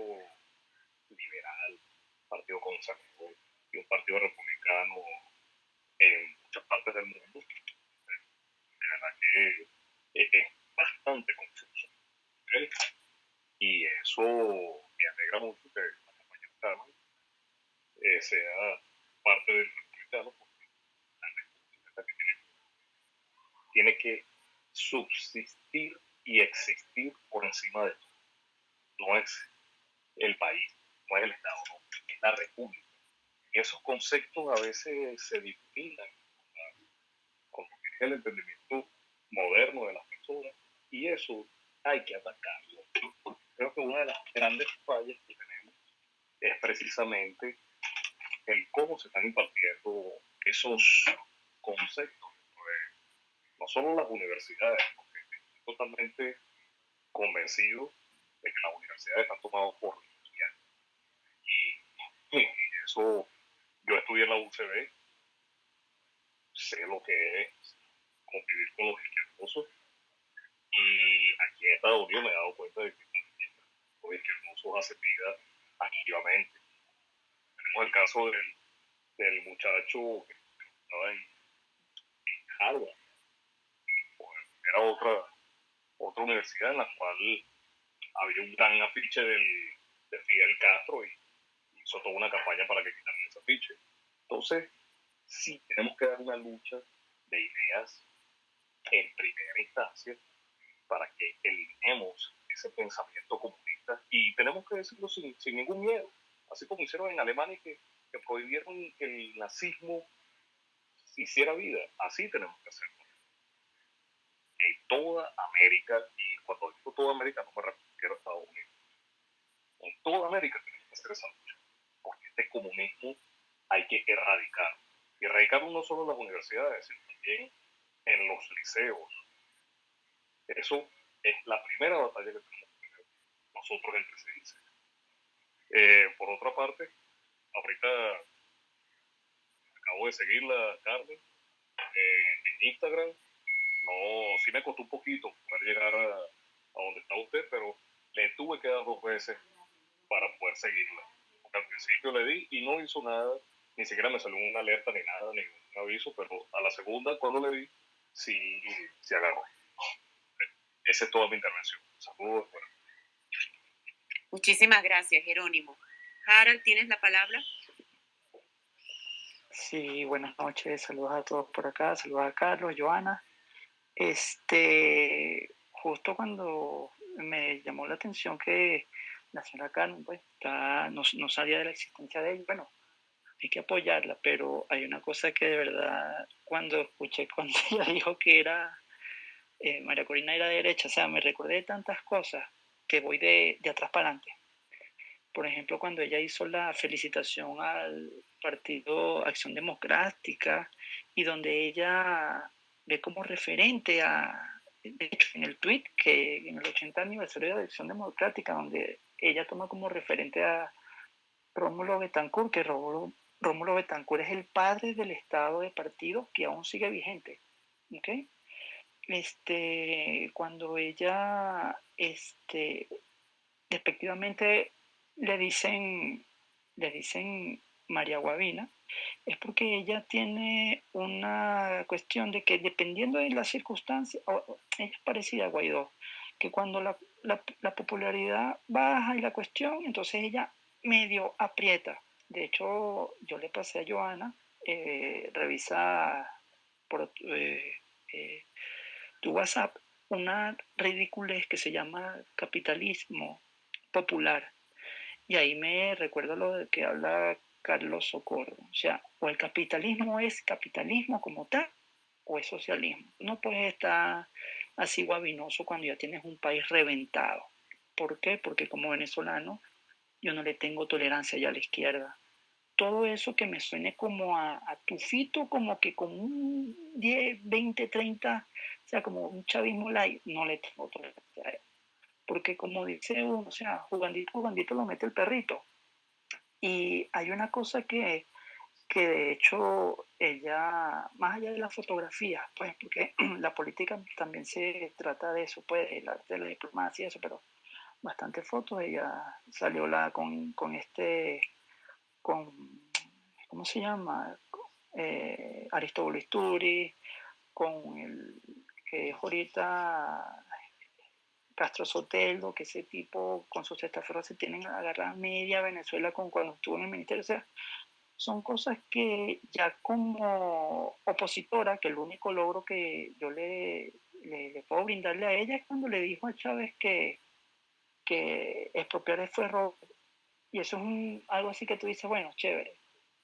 liberal, partido conservador y un partido republicano en muchas partes del mundo, de verdad que es bastante confuso. Y eso me alegra mucho que la compañera Carmen eh, sea parte del republicano porque la república que tiene, tiene que subsistir y existir por encima de todo no es el país, no es el Estado, no, es la República. Esos conceptos a veces se discriminan con, lo que es el entendimiento moderno de las personas y eso hay que atacarlo. creo que una de las grandes fallas que tenemos es precisamente el cómo se están impartiendo esos conceptos no solo las universidades, porque estoy totalmente convencido de que las universidades están tomadas por estudiantes. Y, y, eso, yo estudié en la UCB, sé lo que es convivir con los izquierdosos, y aquí en Estados Unidos me he dado cuenta de que los izquierdosos hacen vida activamente. Tenemos el caso del, del muchacho que estaba en, en Harvard, era otra, otra universidad en la cual había un gran afiche del, de Fidel Castro y hizo toda una campaña para que quitaran ese afiche. Entonces, sí, tenemos que dar una lucha de ideas en primera instancia para que eliminemos ese pensamiento comunista y tenemos que decirlo sin, sin ningún miedo, así como hicieron en Alemania que, que prohibieron que el nazismo hiciera vida, así tenemos que hacerlo en toda América, y cuando digo toda América no me refiero Estados Unidos, en toda América tenemos que hacer esa lucha, porque este comunismo hay que erradicar. Y erradicarlo no solo en las universidades, sino también en los liceos. Eso es la primera batalla que tenemos que tener nosotros entre sí. Eh, por otra parte, ahorita acabo de seguirla, Carmen, eh, en Instagram no, sí me costó un poquito poder llegar a, donde está usted, pero le tuve que dar dos veces para poder seguirla. Porque al principio le di y no hizo nada, ni siquiera me salió una alerta ni nada, ni un aviso, pero a la segunda, cuando le di, sí, sí agarró. Esa es toda mi intervención. Saludos. Muchísimas gracias, Jerónimo. Harald, ¿tienes la palabra? Sí, buenas noches. Saludos a todos por acá. Saludos a Carlos, Joana. Este, justo cuando me llamó la atención que la señora Carmen pues, no, no, sabía de la existencia de ella, bueno, hay que apoyarla, pero hay una cosa que de verdad, cuando escuché cuando ella dijo que era, eh, María Corina era derecha, o sea, me recordé de tantas cosas que voy de, de atrás para adelante. Por ejemplo, cuando ella hizo la felicitación al Partido Acción Democrática y donde ella ve como referente a, en el tweet que en el 80 aniversario de la elección democrática, donde ella toma como referente a Rómulo Betancourt, que Rómulo, Rómulo Betancourt es el padre del estado de partido que aún sigue vigente. ¿okay? Este, cuando ella, este, despectivamente le dicen, le dicen María Guavina, es porque ella tiene una cuestión de que dependiendo de las circunstancias, ella es parecida a Guaidó, que cuando la, la, popularidad baja y la cuestión, entonces ella medio aprieta. De hecho, yo le pasé a Joana, eh, revisa por eh, eh, tu WhatsApp una ridiculez que se llama capitalismo popular. Y ahí me recuerdo lo que habla Carlos Socorro. O sea, o el capitalismo es capitalismo como tal, o es socialismo. No puedes estar así guabinoso cuando ya tienes un país reventado. ¿Por qué? Porque como venezolano yo no le tengo tolerancia ya a la izquierda. Todo eso que me suene como a, a tufito, como que con un 10, 20, 30, o sea, como un chavismo light, no le tengo tolerancia Porque como dice uno, o sea, jugandito, jugandito lo mete el perrito. Y hay una cosa que, que de hecho ella, más allá de la fotografía, pues porque la política también se trata de eso, pues el arte de la diplomacia eso, pero bastante fotos, ella salió la con, con este, con, ¿cómo se llama? Eh, Aristóbulo con el que es ahorita Castro Sotelo, que ese tipo con sus testaferros se tienen agarrar media Venezuela con cuando estuvo en el ministerio. O sea, son cosas que ya como opositora, que el único logro que yo le, puedo brindarle a ella es cuando le dijo a Chávez que, que expropiar fue robo. Y eso es algo así que tú dices, bueno, chévere,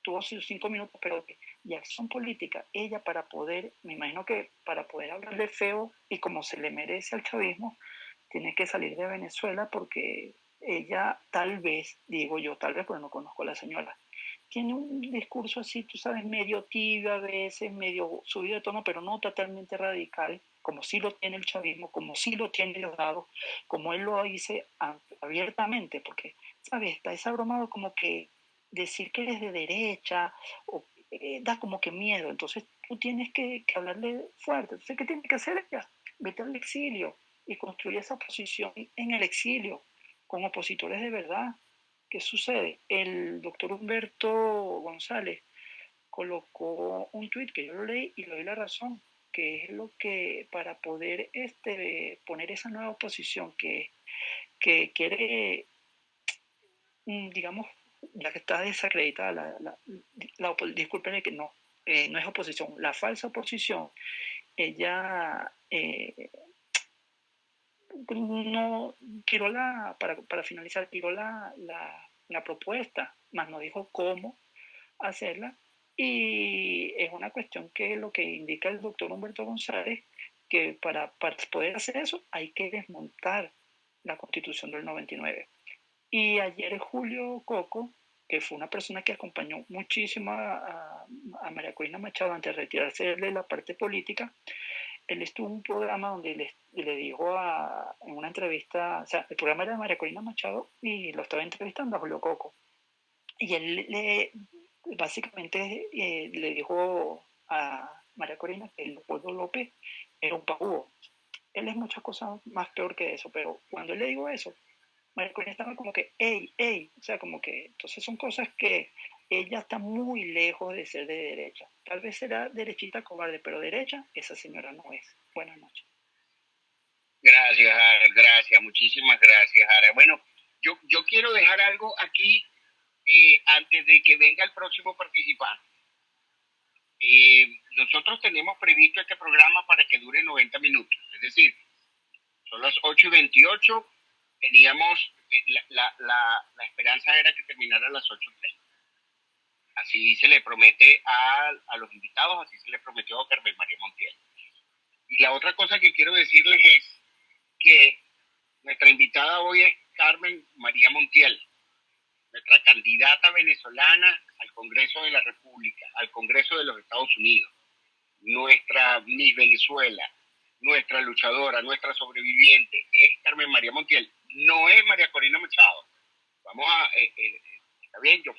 tuvo sus cinco minutos, pero y acción política, ella para poder, me imagino que para poder hablarle feo y como se le merece al chavismo, tiene que salir de Venezuela porque ella tal vez, digo yo tal vez, porque no conozco a la señora, tiene un discurso así, tú sabes, medio tibio a veces, medio subido de tono, pero no totalmente radical, como sí lo tiene el chavismo, como sí lo tiene Delgado, como él lo dice abiertamente, porque, ¿sabes? Está desabromado como que decir que eres de derecha eh, da como que miedo, entonces tú tienes que, que hablarle fuerte. Entonces, ¿qué tiene que hacer ella? Vete al exilio y construye esa posición en el exilio, con opositores de verdad, ¿Qué sucede? El doctor Humberto González colocó un tuit que yo lo leí y le doy la razón, que es lo que para poder este, poner esa nueva oposición que, que quiere, mm, digamos, ya que está desacreditada, la, la, la que no, eh, no es oposición, la falsa oposición, ella eh, no tiró la, para, para finalizar, tiró la, la, propuesta, más no dijo cómo hacerla. Y es una cuestión que lo que indica el doctor Humberto González, que para, para poder hacer eso hay que desmontar la constitución del 99. Y ayer Julio Coco, que fue una persona que acompañó muchísimo a, a María Corina Machado antes de retirarse de la parte política, él estuvo en un programa donde le, le dijo a, en una entrevista, o sea, el programa era de María Corina Machado y lo estaba entrevistando a Julio Coco. Y él le, básicamente eh, le dijo a María Corina que Leopoldo López era un pagúo. Él es muchas cosas más peor que eso, pero cuando él le dijo eso, María Corina estaba como que, ey, ey, o sea, como que, entonces son cosas que ella está muy lejos de ser de derecha. Tal vez será derechita cobarde, pero derecha esa señora no es. Buenas noches. Gracias, Ara, gracias, muchísimas gracias, Ara. Bueno, yo, yo quiero dejar algo aquí eh, antes de que venga el próximo participante. Eh, nosotros tenemos previsto este programa para que dure 90 minutos, es decir, son las 8 y 28, teníamos, eh, la, la, la, esperanza era que terminara a las 8 y 30 así se le promete a, los invitados, así se le prometió a Carmen María Montiel. Y la otra cosa que quiero decirles es que nuestra invitada hoy es Carmen María Montiel, nuestra candidata venezolana al Congreso de la República, al Congreso de los Estados Unidos, nuestra Miss Venezuela, nuestra luchadora, nuestra sobreviviente, es Carmen María Montiel, no es María Corina Machado. Vamos a, eh, eh, está bien, yo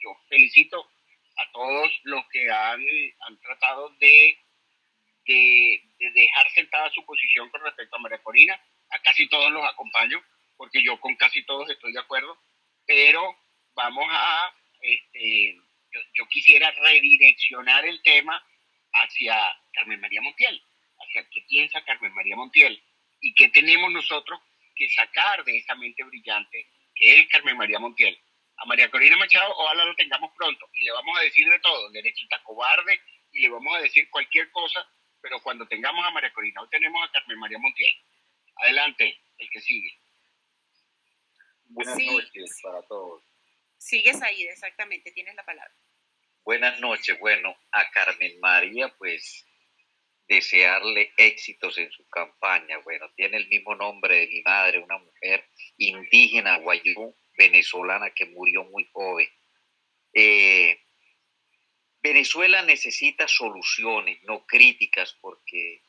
yo felicito a todos los que han, han tratado de, de, dejar sentada su posición con respecto a María Corina. A casi todos los acompaño, porque yo con casi todos estoy de acuerdo, pero vamos a, este, yo, quisiera redireccionar el tema hacia Carmen María Montiel, hacia qué piensa Carmen María Montiel. Y qué tenemos nosotros que sacar de esa mente brillante que es Carmen María Montiel a María Corina Machado, ojalá lo tengamos pronto. Y le vamos a decir de todo, derechita cobarde, y le vamos a decir cualquier cosa, pero cuando tengamos a María Corina, hoy tenemos a Carmen María Montiel. Adelante, el que sigue. Buenas noches para todos. Sigues ahí, exactamente, tienes la palabra. Buenas noches. Bueno, a Carmen María, pues desearle éxitos en su campaña. Bueno, tiene el mismo nombre de mi madre, una mujer indígena guayú, venezolana que murió muy joven. Eh, Venezuela necesita soluciones, no críticas, porque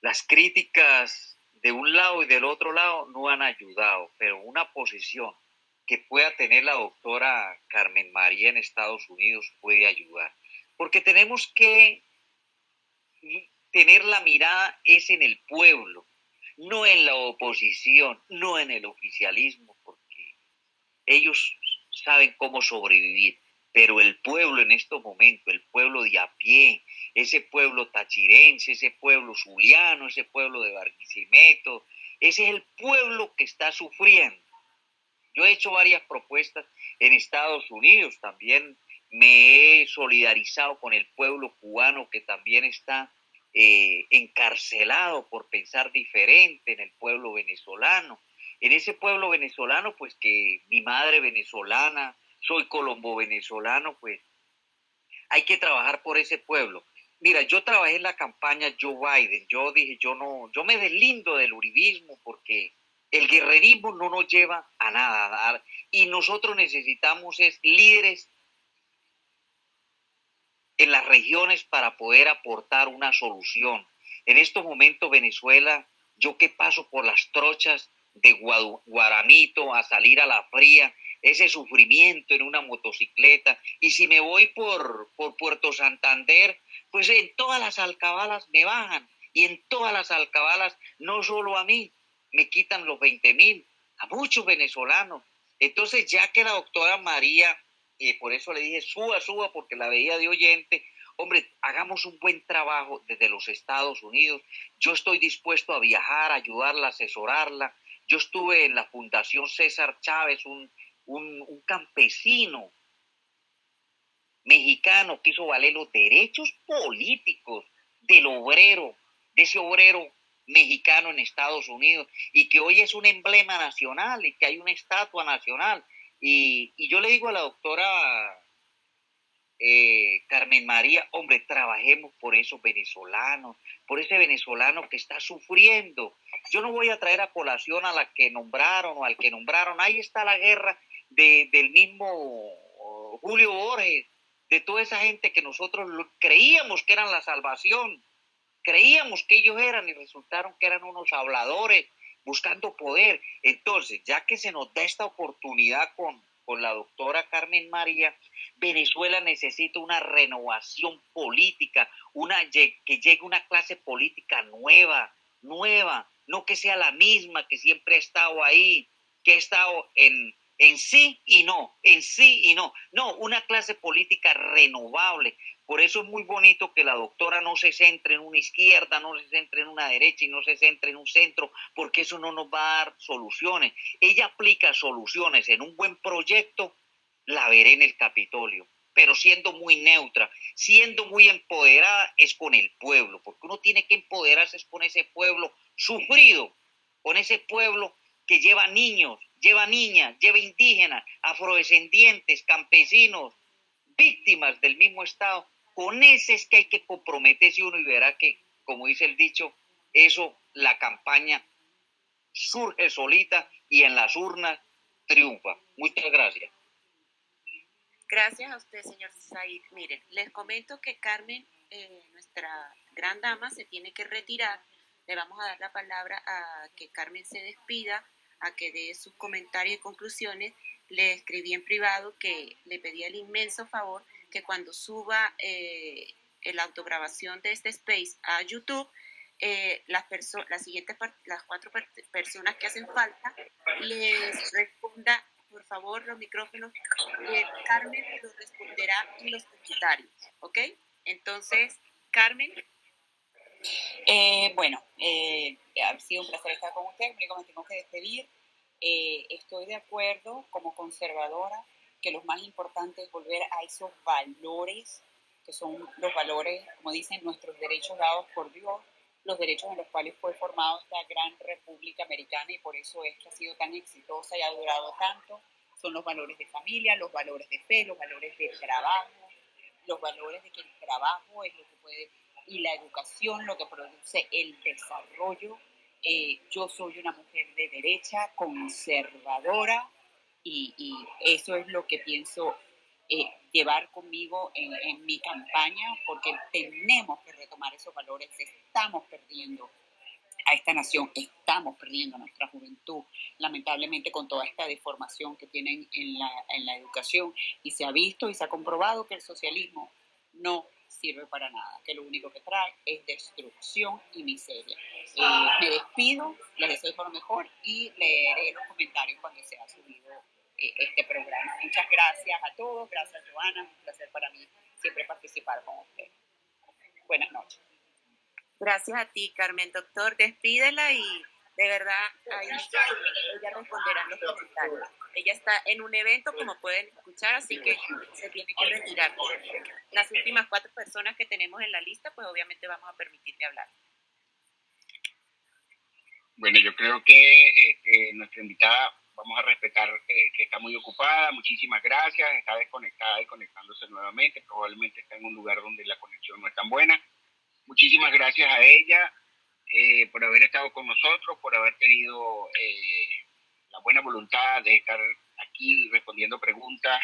las críticas de un lado y del otro lado no han ayudado, pero una posición que pueda tener la doctora Carmen María en Estados Unidos puede ayudar, porque tenemos que tener la mirada es en el pueblo, no en la oposición, no en el oficialismo, ellos saben cómo sobrevivir, pero el pueblo en estos momentos, el pueblo de a pie, ese pueblo tachirense, ese pueblo zuliano, ese pueblo de Barquisimeto, ese es el pueblo que está sufriendo. Yo he hecho varias propuestas en Estados Unidos, también me he solidarizado con el pueblo cubano que también está eh, encarcelado por pensar diferente en el pueblo venezolano en ese pueblo venezolano, pues que mi madre venezolana, soy colombo venezolano, pues hay que trabajar por ese pueblo. mira, yo trabajé en la campaña Joe Biden. Yo dije, yo no, yo me deslindo del uribismo porque el guerrerismo no nos lleva a nada. Y nosotros necesitamos es líderes en las regiones para poder aportar una solución. En estos momentos Venezuela, yo que paso por las trochas de Guaramito a salir a la fría, ese sufrimiento en una motocicleta. Y si me voy por, por Puerto Santander, pues en todas las alcabalas me bajan. Y en todas las alcabalas, no solo a mí, me quitan los 20 mil, a muchos venezolanos. Entonces, ya que la doctora María, por eso le dije, suba, suba, porque la veía de oyente, hombre, hagamos un buen trabajo desde los Estados Unidos. Yo estoy dispuesto a viajar, a ayudarla, asesorarla. Yo estuve en la Fundación César Chávez, un, un, campesino mexicano que hizo valer los derechos políticos del obrero, de ese obrero mexicano en Estados Unidos y que hoy es un emblema nacional y que hay una estatua nacional. Y, y yo le digo a la doctora eh, Carmen María, hombre, trabajemos por esos venezolanos, por ese venezolano que está sufriendo. Yo no voy a traer a colación a la que nombraron o al que nombraron. Ahí está la guerra del mismo Julio Borges, de toda esa gente que nosotros creíamos que eran la salvación, creíamos que ellos eran y resultaron que eran unos habladores buscando poder. Entonces, ya que se nos da esta oportunidad con, con la doctora Carmen María, Venezuela necesita una renovación política, una, que llegue una clase política nueva, nueva, no que sea la misma que siempre ha estado ahí, que ha estado en, en sí y no, en sí y no. No, una clase política renovable. Por eso es muy bonito que la doctora no se centre en una izquierda, no se centre en una derecha y no se centre en un centro, porque eso no nos va a dar soluciones. Ella aplica soluciones en un buen proyecto, la veré en el Capitolio, pero siendo muy neutra, siendo muy empoderada es con el pueblo, porque uno tiene que empoderarse con ese pueblo sufrido, con ese pueblo que lleva niños, lleva niñas, lleva indígenas, afrodescendientes, campesinos, víctimas del mismo Estado. Con ese es que hay que comprometerse uno y verá que, como dice el dicho, eso, la campaña surge solita y en las urnas triunfa. Muchas gracias. Gracias a usted, señor Said. Miren, les comento que Carmen, eh, nuestra gran dama, se tiene que retirar. Le vamos a dar la palabra a que Carmen se despida a que dé sus comentarios y conclusiones, le escribí en privado que le pedía el inmenso favor que cuando suba eh, la autograbación de este space a YouTube, eh, las, las siguientes, las cuatro personas que hacen falta, les responda, por favor, los micrófonos. Eh, Carmen los responderá en los comentarios, ¿ok? Entonces, Carmen. Eh, bueno, eh, ha sido un placer estar con ustedes, único me tengo que despedir. Eh, estoy de acuerdo como conservadora que lo más importante es volver a esos valores, que son los valores, como dicen, nuestros derechos dados por Dios, los derechos en los cuales fue formada esta gran república americana y por eso es que ha sido tan exitosa y ha durado tanto. Son los valores de familia, los valores de fe, los valores de trabajo, los valores de que el trabajo es lo que puede y la educación lo que produce el desarrollo. Eh, yo soy una mujer de derecha, conservadora, y, eso es lo que pienso eh, llevar conmigo en, en, mi campaña, porque tenemos que retomar esos valores, estamos perdiendo a esta nación, estamos perdiendo a nuestra juventud, lamentablemente con toda esta deformación que tienen en la, en la educación, y se ha visto y se ha comprobado que el socialismo no sirve para nada, que lo único que trae es destrucción y miseria. Eh, me despido, les deseo por lo mejor y leeré los comentarios cuando se ha subido eh, este programa. Muchas gracias a todos, gracias Joana, un placer para mí siempre participar con usted. Buenas noches. Gracias a ti, Carmen. Doctor, despídela y de verdad ahí ella responderá los comentarios. Ella está en un evento, como pueden escuchar, así que se tiene que retirar. Las últimas cuatro personas que tenemos en la lista, pues obviamente vamos a permitirle hablar. Bueno, yo creo que, eh, nuestra invitada vamos a respetar eh, que está muy ocupada. Muchísimas gracias. Está desconectada y conectándose nuevamente. Probablemente está en un lugar donde la conexión no es tan buena. Muchísimas gracias a ella eh, por haber estado con nosotros, por haber tenido eh, la buena voluntad de estar aquí respondiendo preguntas.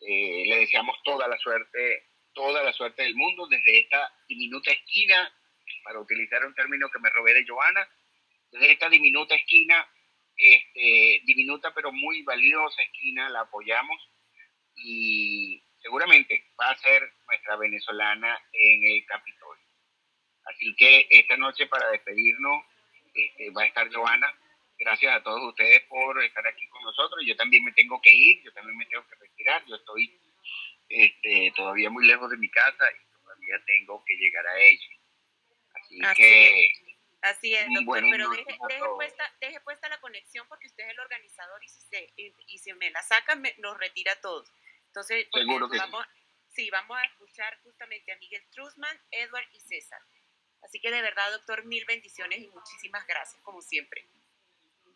le deseamos toda la suerte, toda la suerte del mundo desde esta diminuta esquina, para utilizar un término que me robé de Joana, desde esta diminuta esquina este, diminuta pero muy valiosa esquina, la apoyamos y seguramente va a ser nuestra venezolana en el Capitolio. Así que esta noche para despedirnos este, va a estar Joana. Gracias a todos ustedes por estar aquí con nosotros. Yo también me tengo que ir, yo también me tengo que retirar. Yo estoy este, todavía muy lejos de mi casa y todavía tengo que llegar a ella. Así, que... Así es, doctor, pero deje, puesta, deje, puesta, la conexión porque usted es el organizador y si, se, y, si me la saca, me, nos retira a todos. Entonces, vamos, sí. vamos a escuchar justamente a Miguel Trusman, Edward y César. Así que de verdad, doctor, mil bendiciones y muchísimas gracias, como siempre.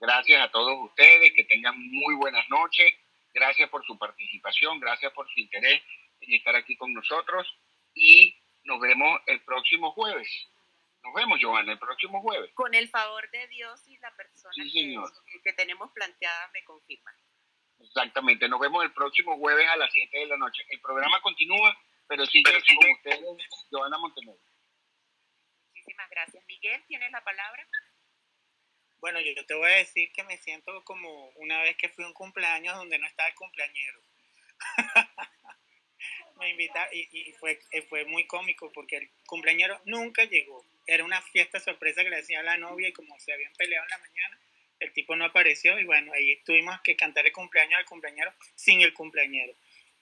Gracias a todos ustedes, que tengan muy buenas noches. Gracias por su participación, gracias por su interés en estar aquí con nosotros y nos vemos el próximo jueves. Nos vemos, Joana, el próximo jueves. Con el favor de Dios y la persona que, tenemos planteada me confirma. Exactamente, nos vemos el próximo jueves a las 7 de la noche. El programa continúa, pero sigue con ustedes, Joana Montenegro. Muchísimas gracias. Miguel, ¿tienes la palabra? Bueno, yo te voy a decir que me siento como una vez que fui a un cumpleaños donde no estaba el cumpleañero. me invitaron y, fue, fue muy cómico porque el cumpleañero nunca llegó era una fiesta sorpresa que le hacía a la novia y como se habían peleado en la mañana, el tipo no apareció y bueno, ahí tuvimos que cantar el cumpleaños al cumpleañero sin el cumpleañero.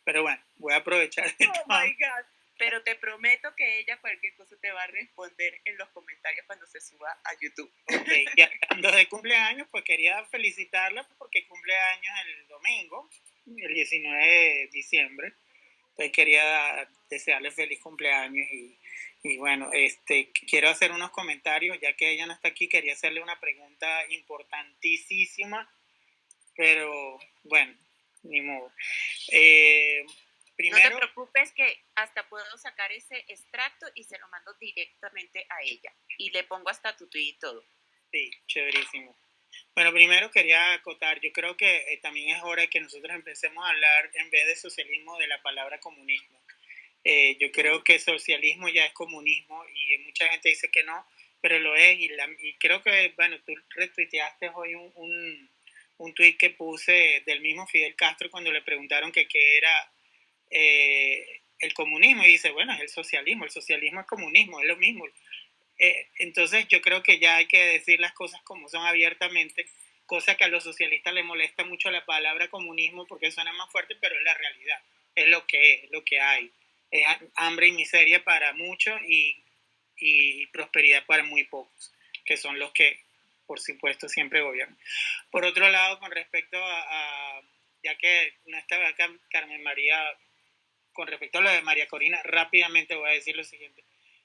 Pero bueno, voy a aprovechar. Oh my God. Pero te prometo que ella cualquier cosa te va a responder en los comentarios cuando se suba a YouTube. Ok, ya hablando de cumpleaños, pues quería felicitarla porque cumpleaños el domingo, el 19 de diciembre. Entonces quería desearle feliz cumpleaños y bueno, este, quiero hacer unos comentarios, ya que ella no está aquí, quería hacerle una pregunta importantísima, pero bueno, ni modo. Eh, primero, no te preocupes que hasta puedo sacar ese extracto y se lo mando directamente a ella. Y le pongo hasta tu tweet y todo. Sí, chéverísimo. Bueno, primero quería acotar, yo creo que eh, también es hora que nosotros empecemos a hablar en vez de socialismo de la palabra comunismo eh, yo creo que socialismo ya es comunismo y mucha gente dice que no, pero lo es. Y, y creo que, bueno, tú retuiteaste hoy un, un, un tuit que puse del mismo Fidel Castro cuando le preguntaron que qué era eh, el comunismo. Y dice, bueno, es el socialismo, el socialismo es comunismo, es lo mismo. Eh, entonces yo creo que ya hay que decir las cosas como son abiertamente, cosa que a los socialistas les molesta mucho la palabra comunismo porque suena más fuerte, pero es la realidad, es lo que es, lo que hay es hambre y miseria para muchos y, y, prosperidad para muy pocos, que son los que, por supuesto, siempre gobiernan. Por otro lado, con respecto a, ya que no estaba acá Carmen María, con respecto a lo de María Corina, rápidamente voy a decir lo siguiente.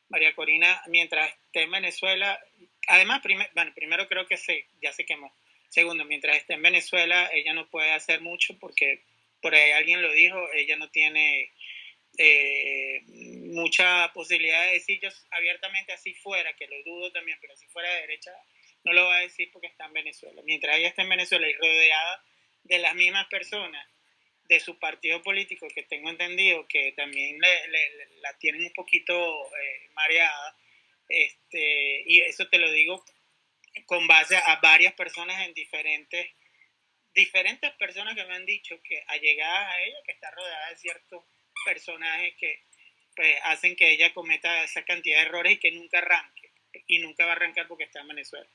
María Corina, mientras esté en Venezuela, además, bueno, primero creo que se, ya se quemó. Segundo, mientras esté en Venezuela, ella no puede hacer mucho porque por ahí alguien lo dijo, ella no tiene eh, mucha posibilidad de decir yo abiertamente así fuera, que lo dudo también, pero si fuera de derecha, no lo va a decir porque está en Venezuela. Mientras ella está en Venezuela y rodeada de las mismas personas de su partido político, que tengo entendido que también la tienen un poquito eh, mareada, este, y eso te lo digo con base a varias personas en diferentes diferentes personas que me han dicho que allegadas a ella, que está rodeada de ciertos personajes que pues, hacen que ella cometa esa cantidad de errores y que nunca arranque. Y nunca va a arrancar porque está en Venezuela.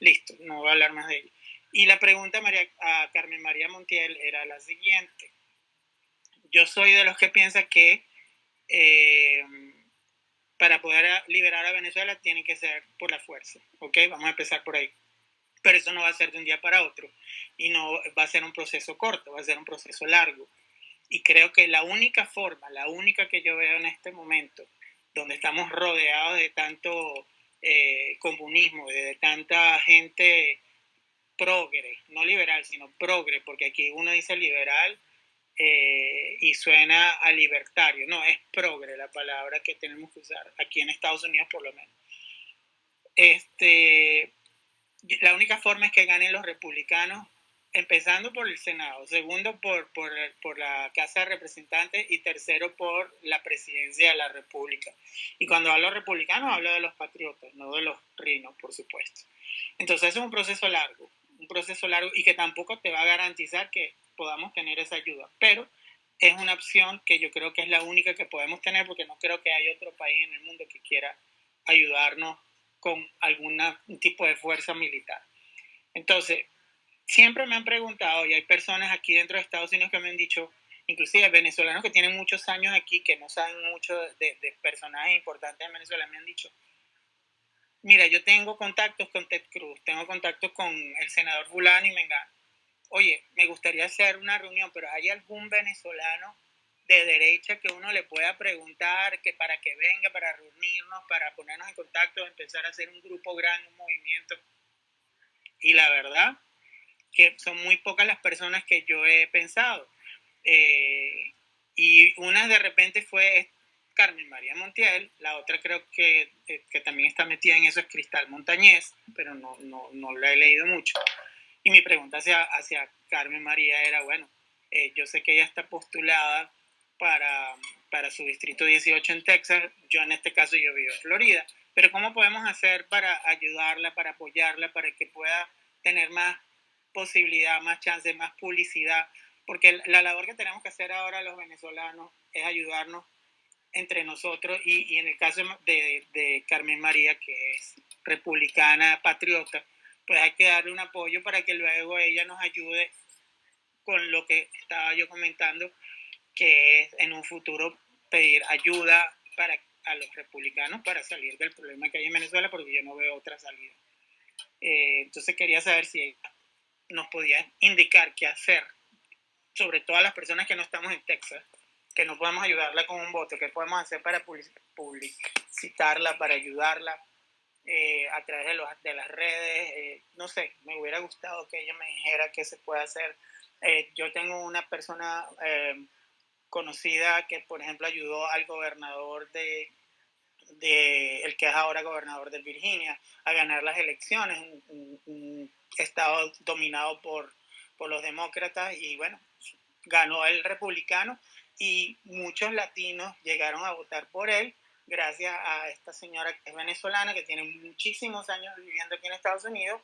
Listo, no voy a hablar más de ella. Y la pregunta María, a Carmen María Montiel era la siguiente. Yo soy de los que piensa que eh, para poder liberar a Venezuela tiene que ser por la fuerza. ¿Ok? Vamos a empezar por ahí. Pero eso no va a ser de un día para otro. Y no va a ser un proceso corto, va a ser un proceso largo. Y creo que la única forma, la única que yo veo en este momento, donde estamos rodeados de tanto eh, comunismo, de tanta gente progre, no liberal, sino progre, porque aquí uno dice liberal eh, y suena a libertario. No, es progre la palabra que tenemos que usar aquí en Estados Unidos por lo menos. Este, la única forma es que ganen los republicanos, empezando por el Senado, segundo por, por, por la Casa de Representantes y tercero por la presidencia de la República. Y cuando hablo de republicanos, hablo de los patriotas, no de los rinos, por supuesto. Entonces es un proceso largo, un proceso largo y que tampoco te va a garantizar que podamos tener esa ayuda, pero es una opción que yo creo que es la única que podemos tener porque no creo que haya otro país en el mundo que quiera ayudarnos con algún tipo de fuerza militar. Entonces, siempre me han preguntado, y hay personas aquí dentro de Estados Unidos que me han dicho, inclusive venezolanos que tienen muchos años aquí, que no saben mucho de, de personajes importantes en Venezuela, me han dicho, mira, yo tengo contactos con Ted Cruz, tengo contactos con el senador Fulano y Mengano. Oye, me gustaría hacer una reunión, pero ¿hay algún venezolano de derecha que uno le pueda preguntar que para que venga, para reunirnos, para ponernos en contacto, empezar a hacer un grupo grande, un movimiento? Y la verdad que son muy pocas las personas que yo he pensado. Eh, y una de repente fue Carmen María Montiel, la otra creo que, eh, que, también está metida en eso es Cristal Montañez, pero no, no, no la he leído mucho. Y mi pregunta hacia, hacia Carmen María era, bueno, eh, yo sé que ella está postulada para, para su distrito 18 en Texas, yo en este caso yo vivo en Florida, pero ¿cómo podemos hacer para ayudarla, para apoyarla, para que pueda tener más posibilidad, más chance, más publicidad? Porque la labor que tenemos que hacer ahora los venezolanos es ayudarnos entre nosotros y, en el caso de, Carmen María, que es republicana, patriota, pues hay que darle un apoyo para que luego ella nos ayude con lo que estaba yo comentando, que es en un futuro pedir ayuda para a los republicanos para salir del problema que hay en Venezuela, porque yo no veo otra salida. Eh, entonces quería saber si nos podía indicar qué hacer, sobre todo a las personas que no estamos en Texas, que no podemos ayudarla con un voto, qué podemos hacer para publicitarla, para ayudarla eh, a través de, los, de las redes. Eh, no sé, me hubiera gustado que ella me dijera qué se puede hacer. Eh, yo tengo una persona conocida que, por ejemplo, ayudó al gobernador de, de, el que es ahora gobernador de Virginia, a ganar las elecciones, un, un estado dominado por, por los demócratas y bueno, ganó el republicano y muchos latinos llegaron a votar por él gracias a esta señora que es venezolana, que tiene muchísimos años viviendo aquí en Estados Unidos,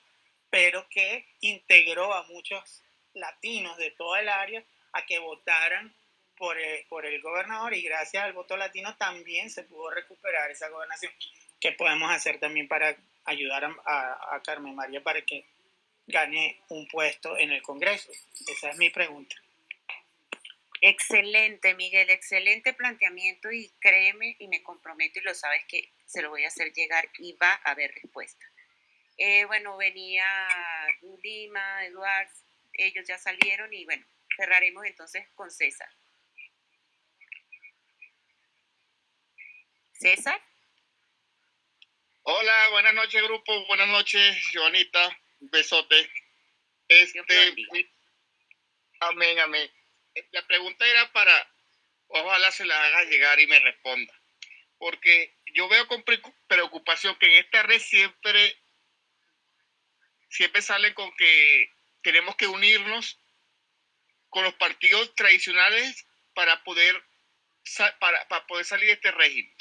pero que integró a muchos latinos de toda el área a que votaran por el, por el gobernador y gracias al voto latino también se pudo recuperar esa gobernación. ¿Qué podemos hacer también para ayudar a, a Carmen María para que gane un puesto en el Congreso? Esa es mi pregunta. Excelente, Miguel, excelente planteamiento y créeme y me comprometo y lo sabes que se lo voy a hacer llegar y va a haber respuesta. Eh, bueno, venía Lima, Eduard, ellos ya salieron y bueno, cerraremos entonces con César. César. Hola, buenas noches grupo, buenas noches Joanita, besote. Este, amén, amén la pregunta era para, ojalá se la haga llegar y me responda. Porque yo veo con preocupación que en esta red siempre, siempre sale con que tenemos que unirnos con los partidos tradicionales para poder, para, para poder salir de este régimen.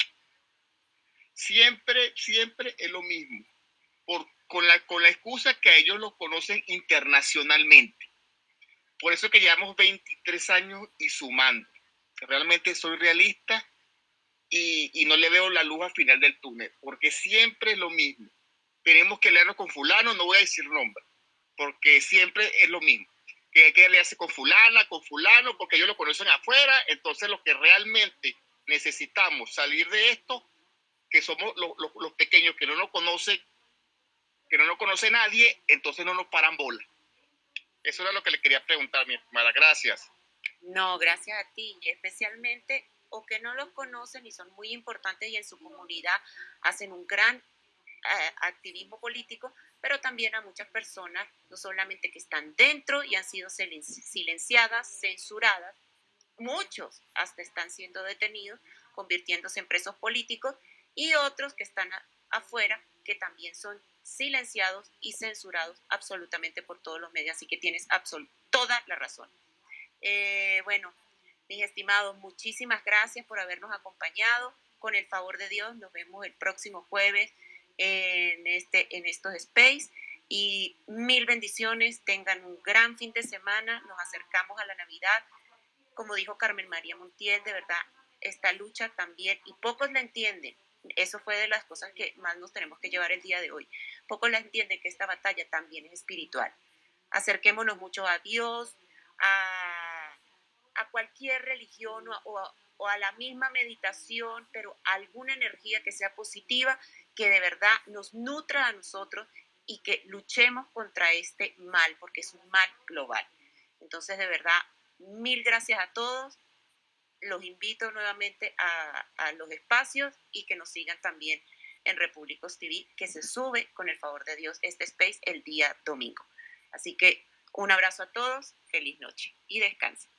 Siempre, siempre es lo mismo. Por, con, la, con la excusa que ellos lo conocen internacionalmente por eso que llevamos 23 años y sumando. Realmente soy realista y, no le veo la luz al final del túnel, porque siempre es lo mismo. Tenemos que leernos con fulano, no voy a decir nombre, porque siempre es lo mismo. Que hay que leerse con fulana, con fulano, porque ellos lo conocen afuera. Entonces, lo que realmente necesitamos salir de esto, que somos los, los pequeños que no nos conocen, que no nos conoce nadie, entonces no nos paran bola. Eso era lo que le quería preguntar, mi hermana. Gracias. No, gracias a ti. Y especialmente, o que no los conocen y son muy importantes y en su comunidad hacen un gran eh, activismo político, pero también a muchas personas, no solamente que están dentro y han sido silenciadas, censuradas, muchos hasta están siendo detenidos, convirtiéndose en presos políticos, y otros que están afuera, que también son silenciados y censurados absolutamente por todos los medios. Así que tienes toda la razón. Eh, bueno, mis estimados, muchísimas gracias por habernos acompañado. Con el favor de Dios, nos vemos el próximo jueves en, este, en estos space. Y mil bendiciones, tengan un gran fin de semana, nos acercamos a la Navidad. Como dijo Carmen María Montiel, de verdad, esta lucha también, y pocos la entienden, eso fue de las cosas que más nos tenemos que llevar el día de hoy. Poco la entiende que esta batalla también es espiritual. Acerquémonos mucho a Dios, a, a cualquier religión o, o a la misma meditación, pero alguna energía que sea positiva, que de verdad nos nutra a nosotros y que luchemos contra este mal, porque es un mal global. Entonces, de verdad, mil gracias a todos los invito nuevamente a, los espacios y que nos sigan también en Repúblicos TV, que se sube con el favor de Dios este space el día domingo. Así que un abrazo a todos, feliz noche y descansen.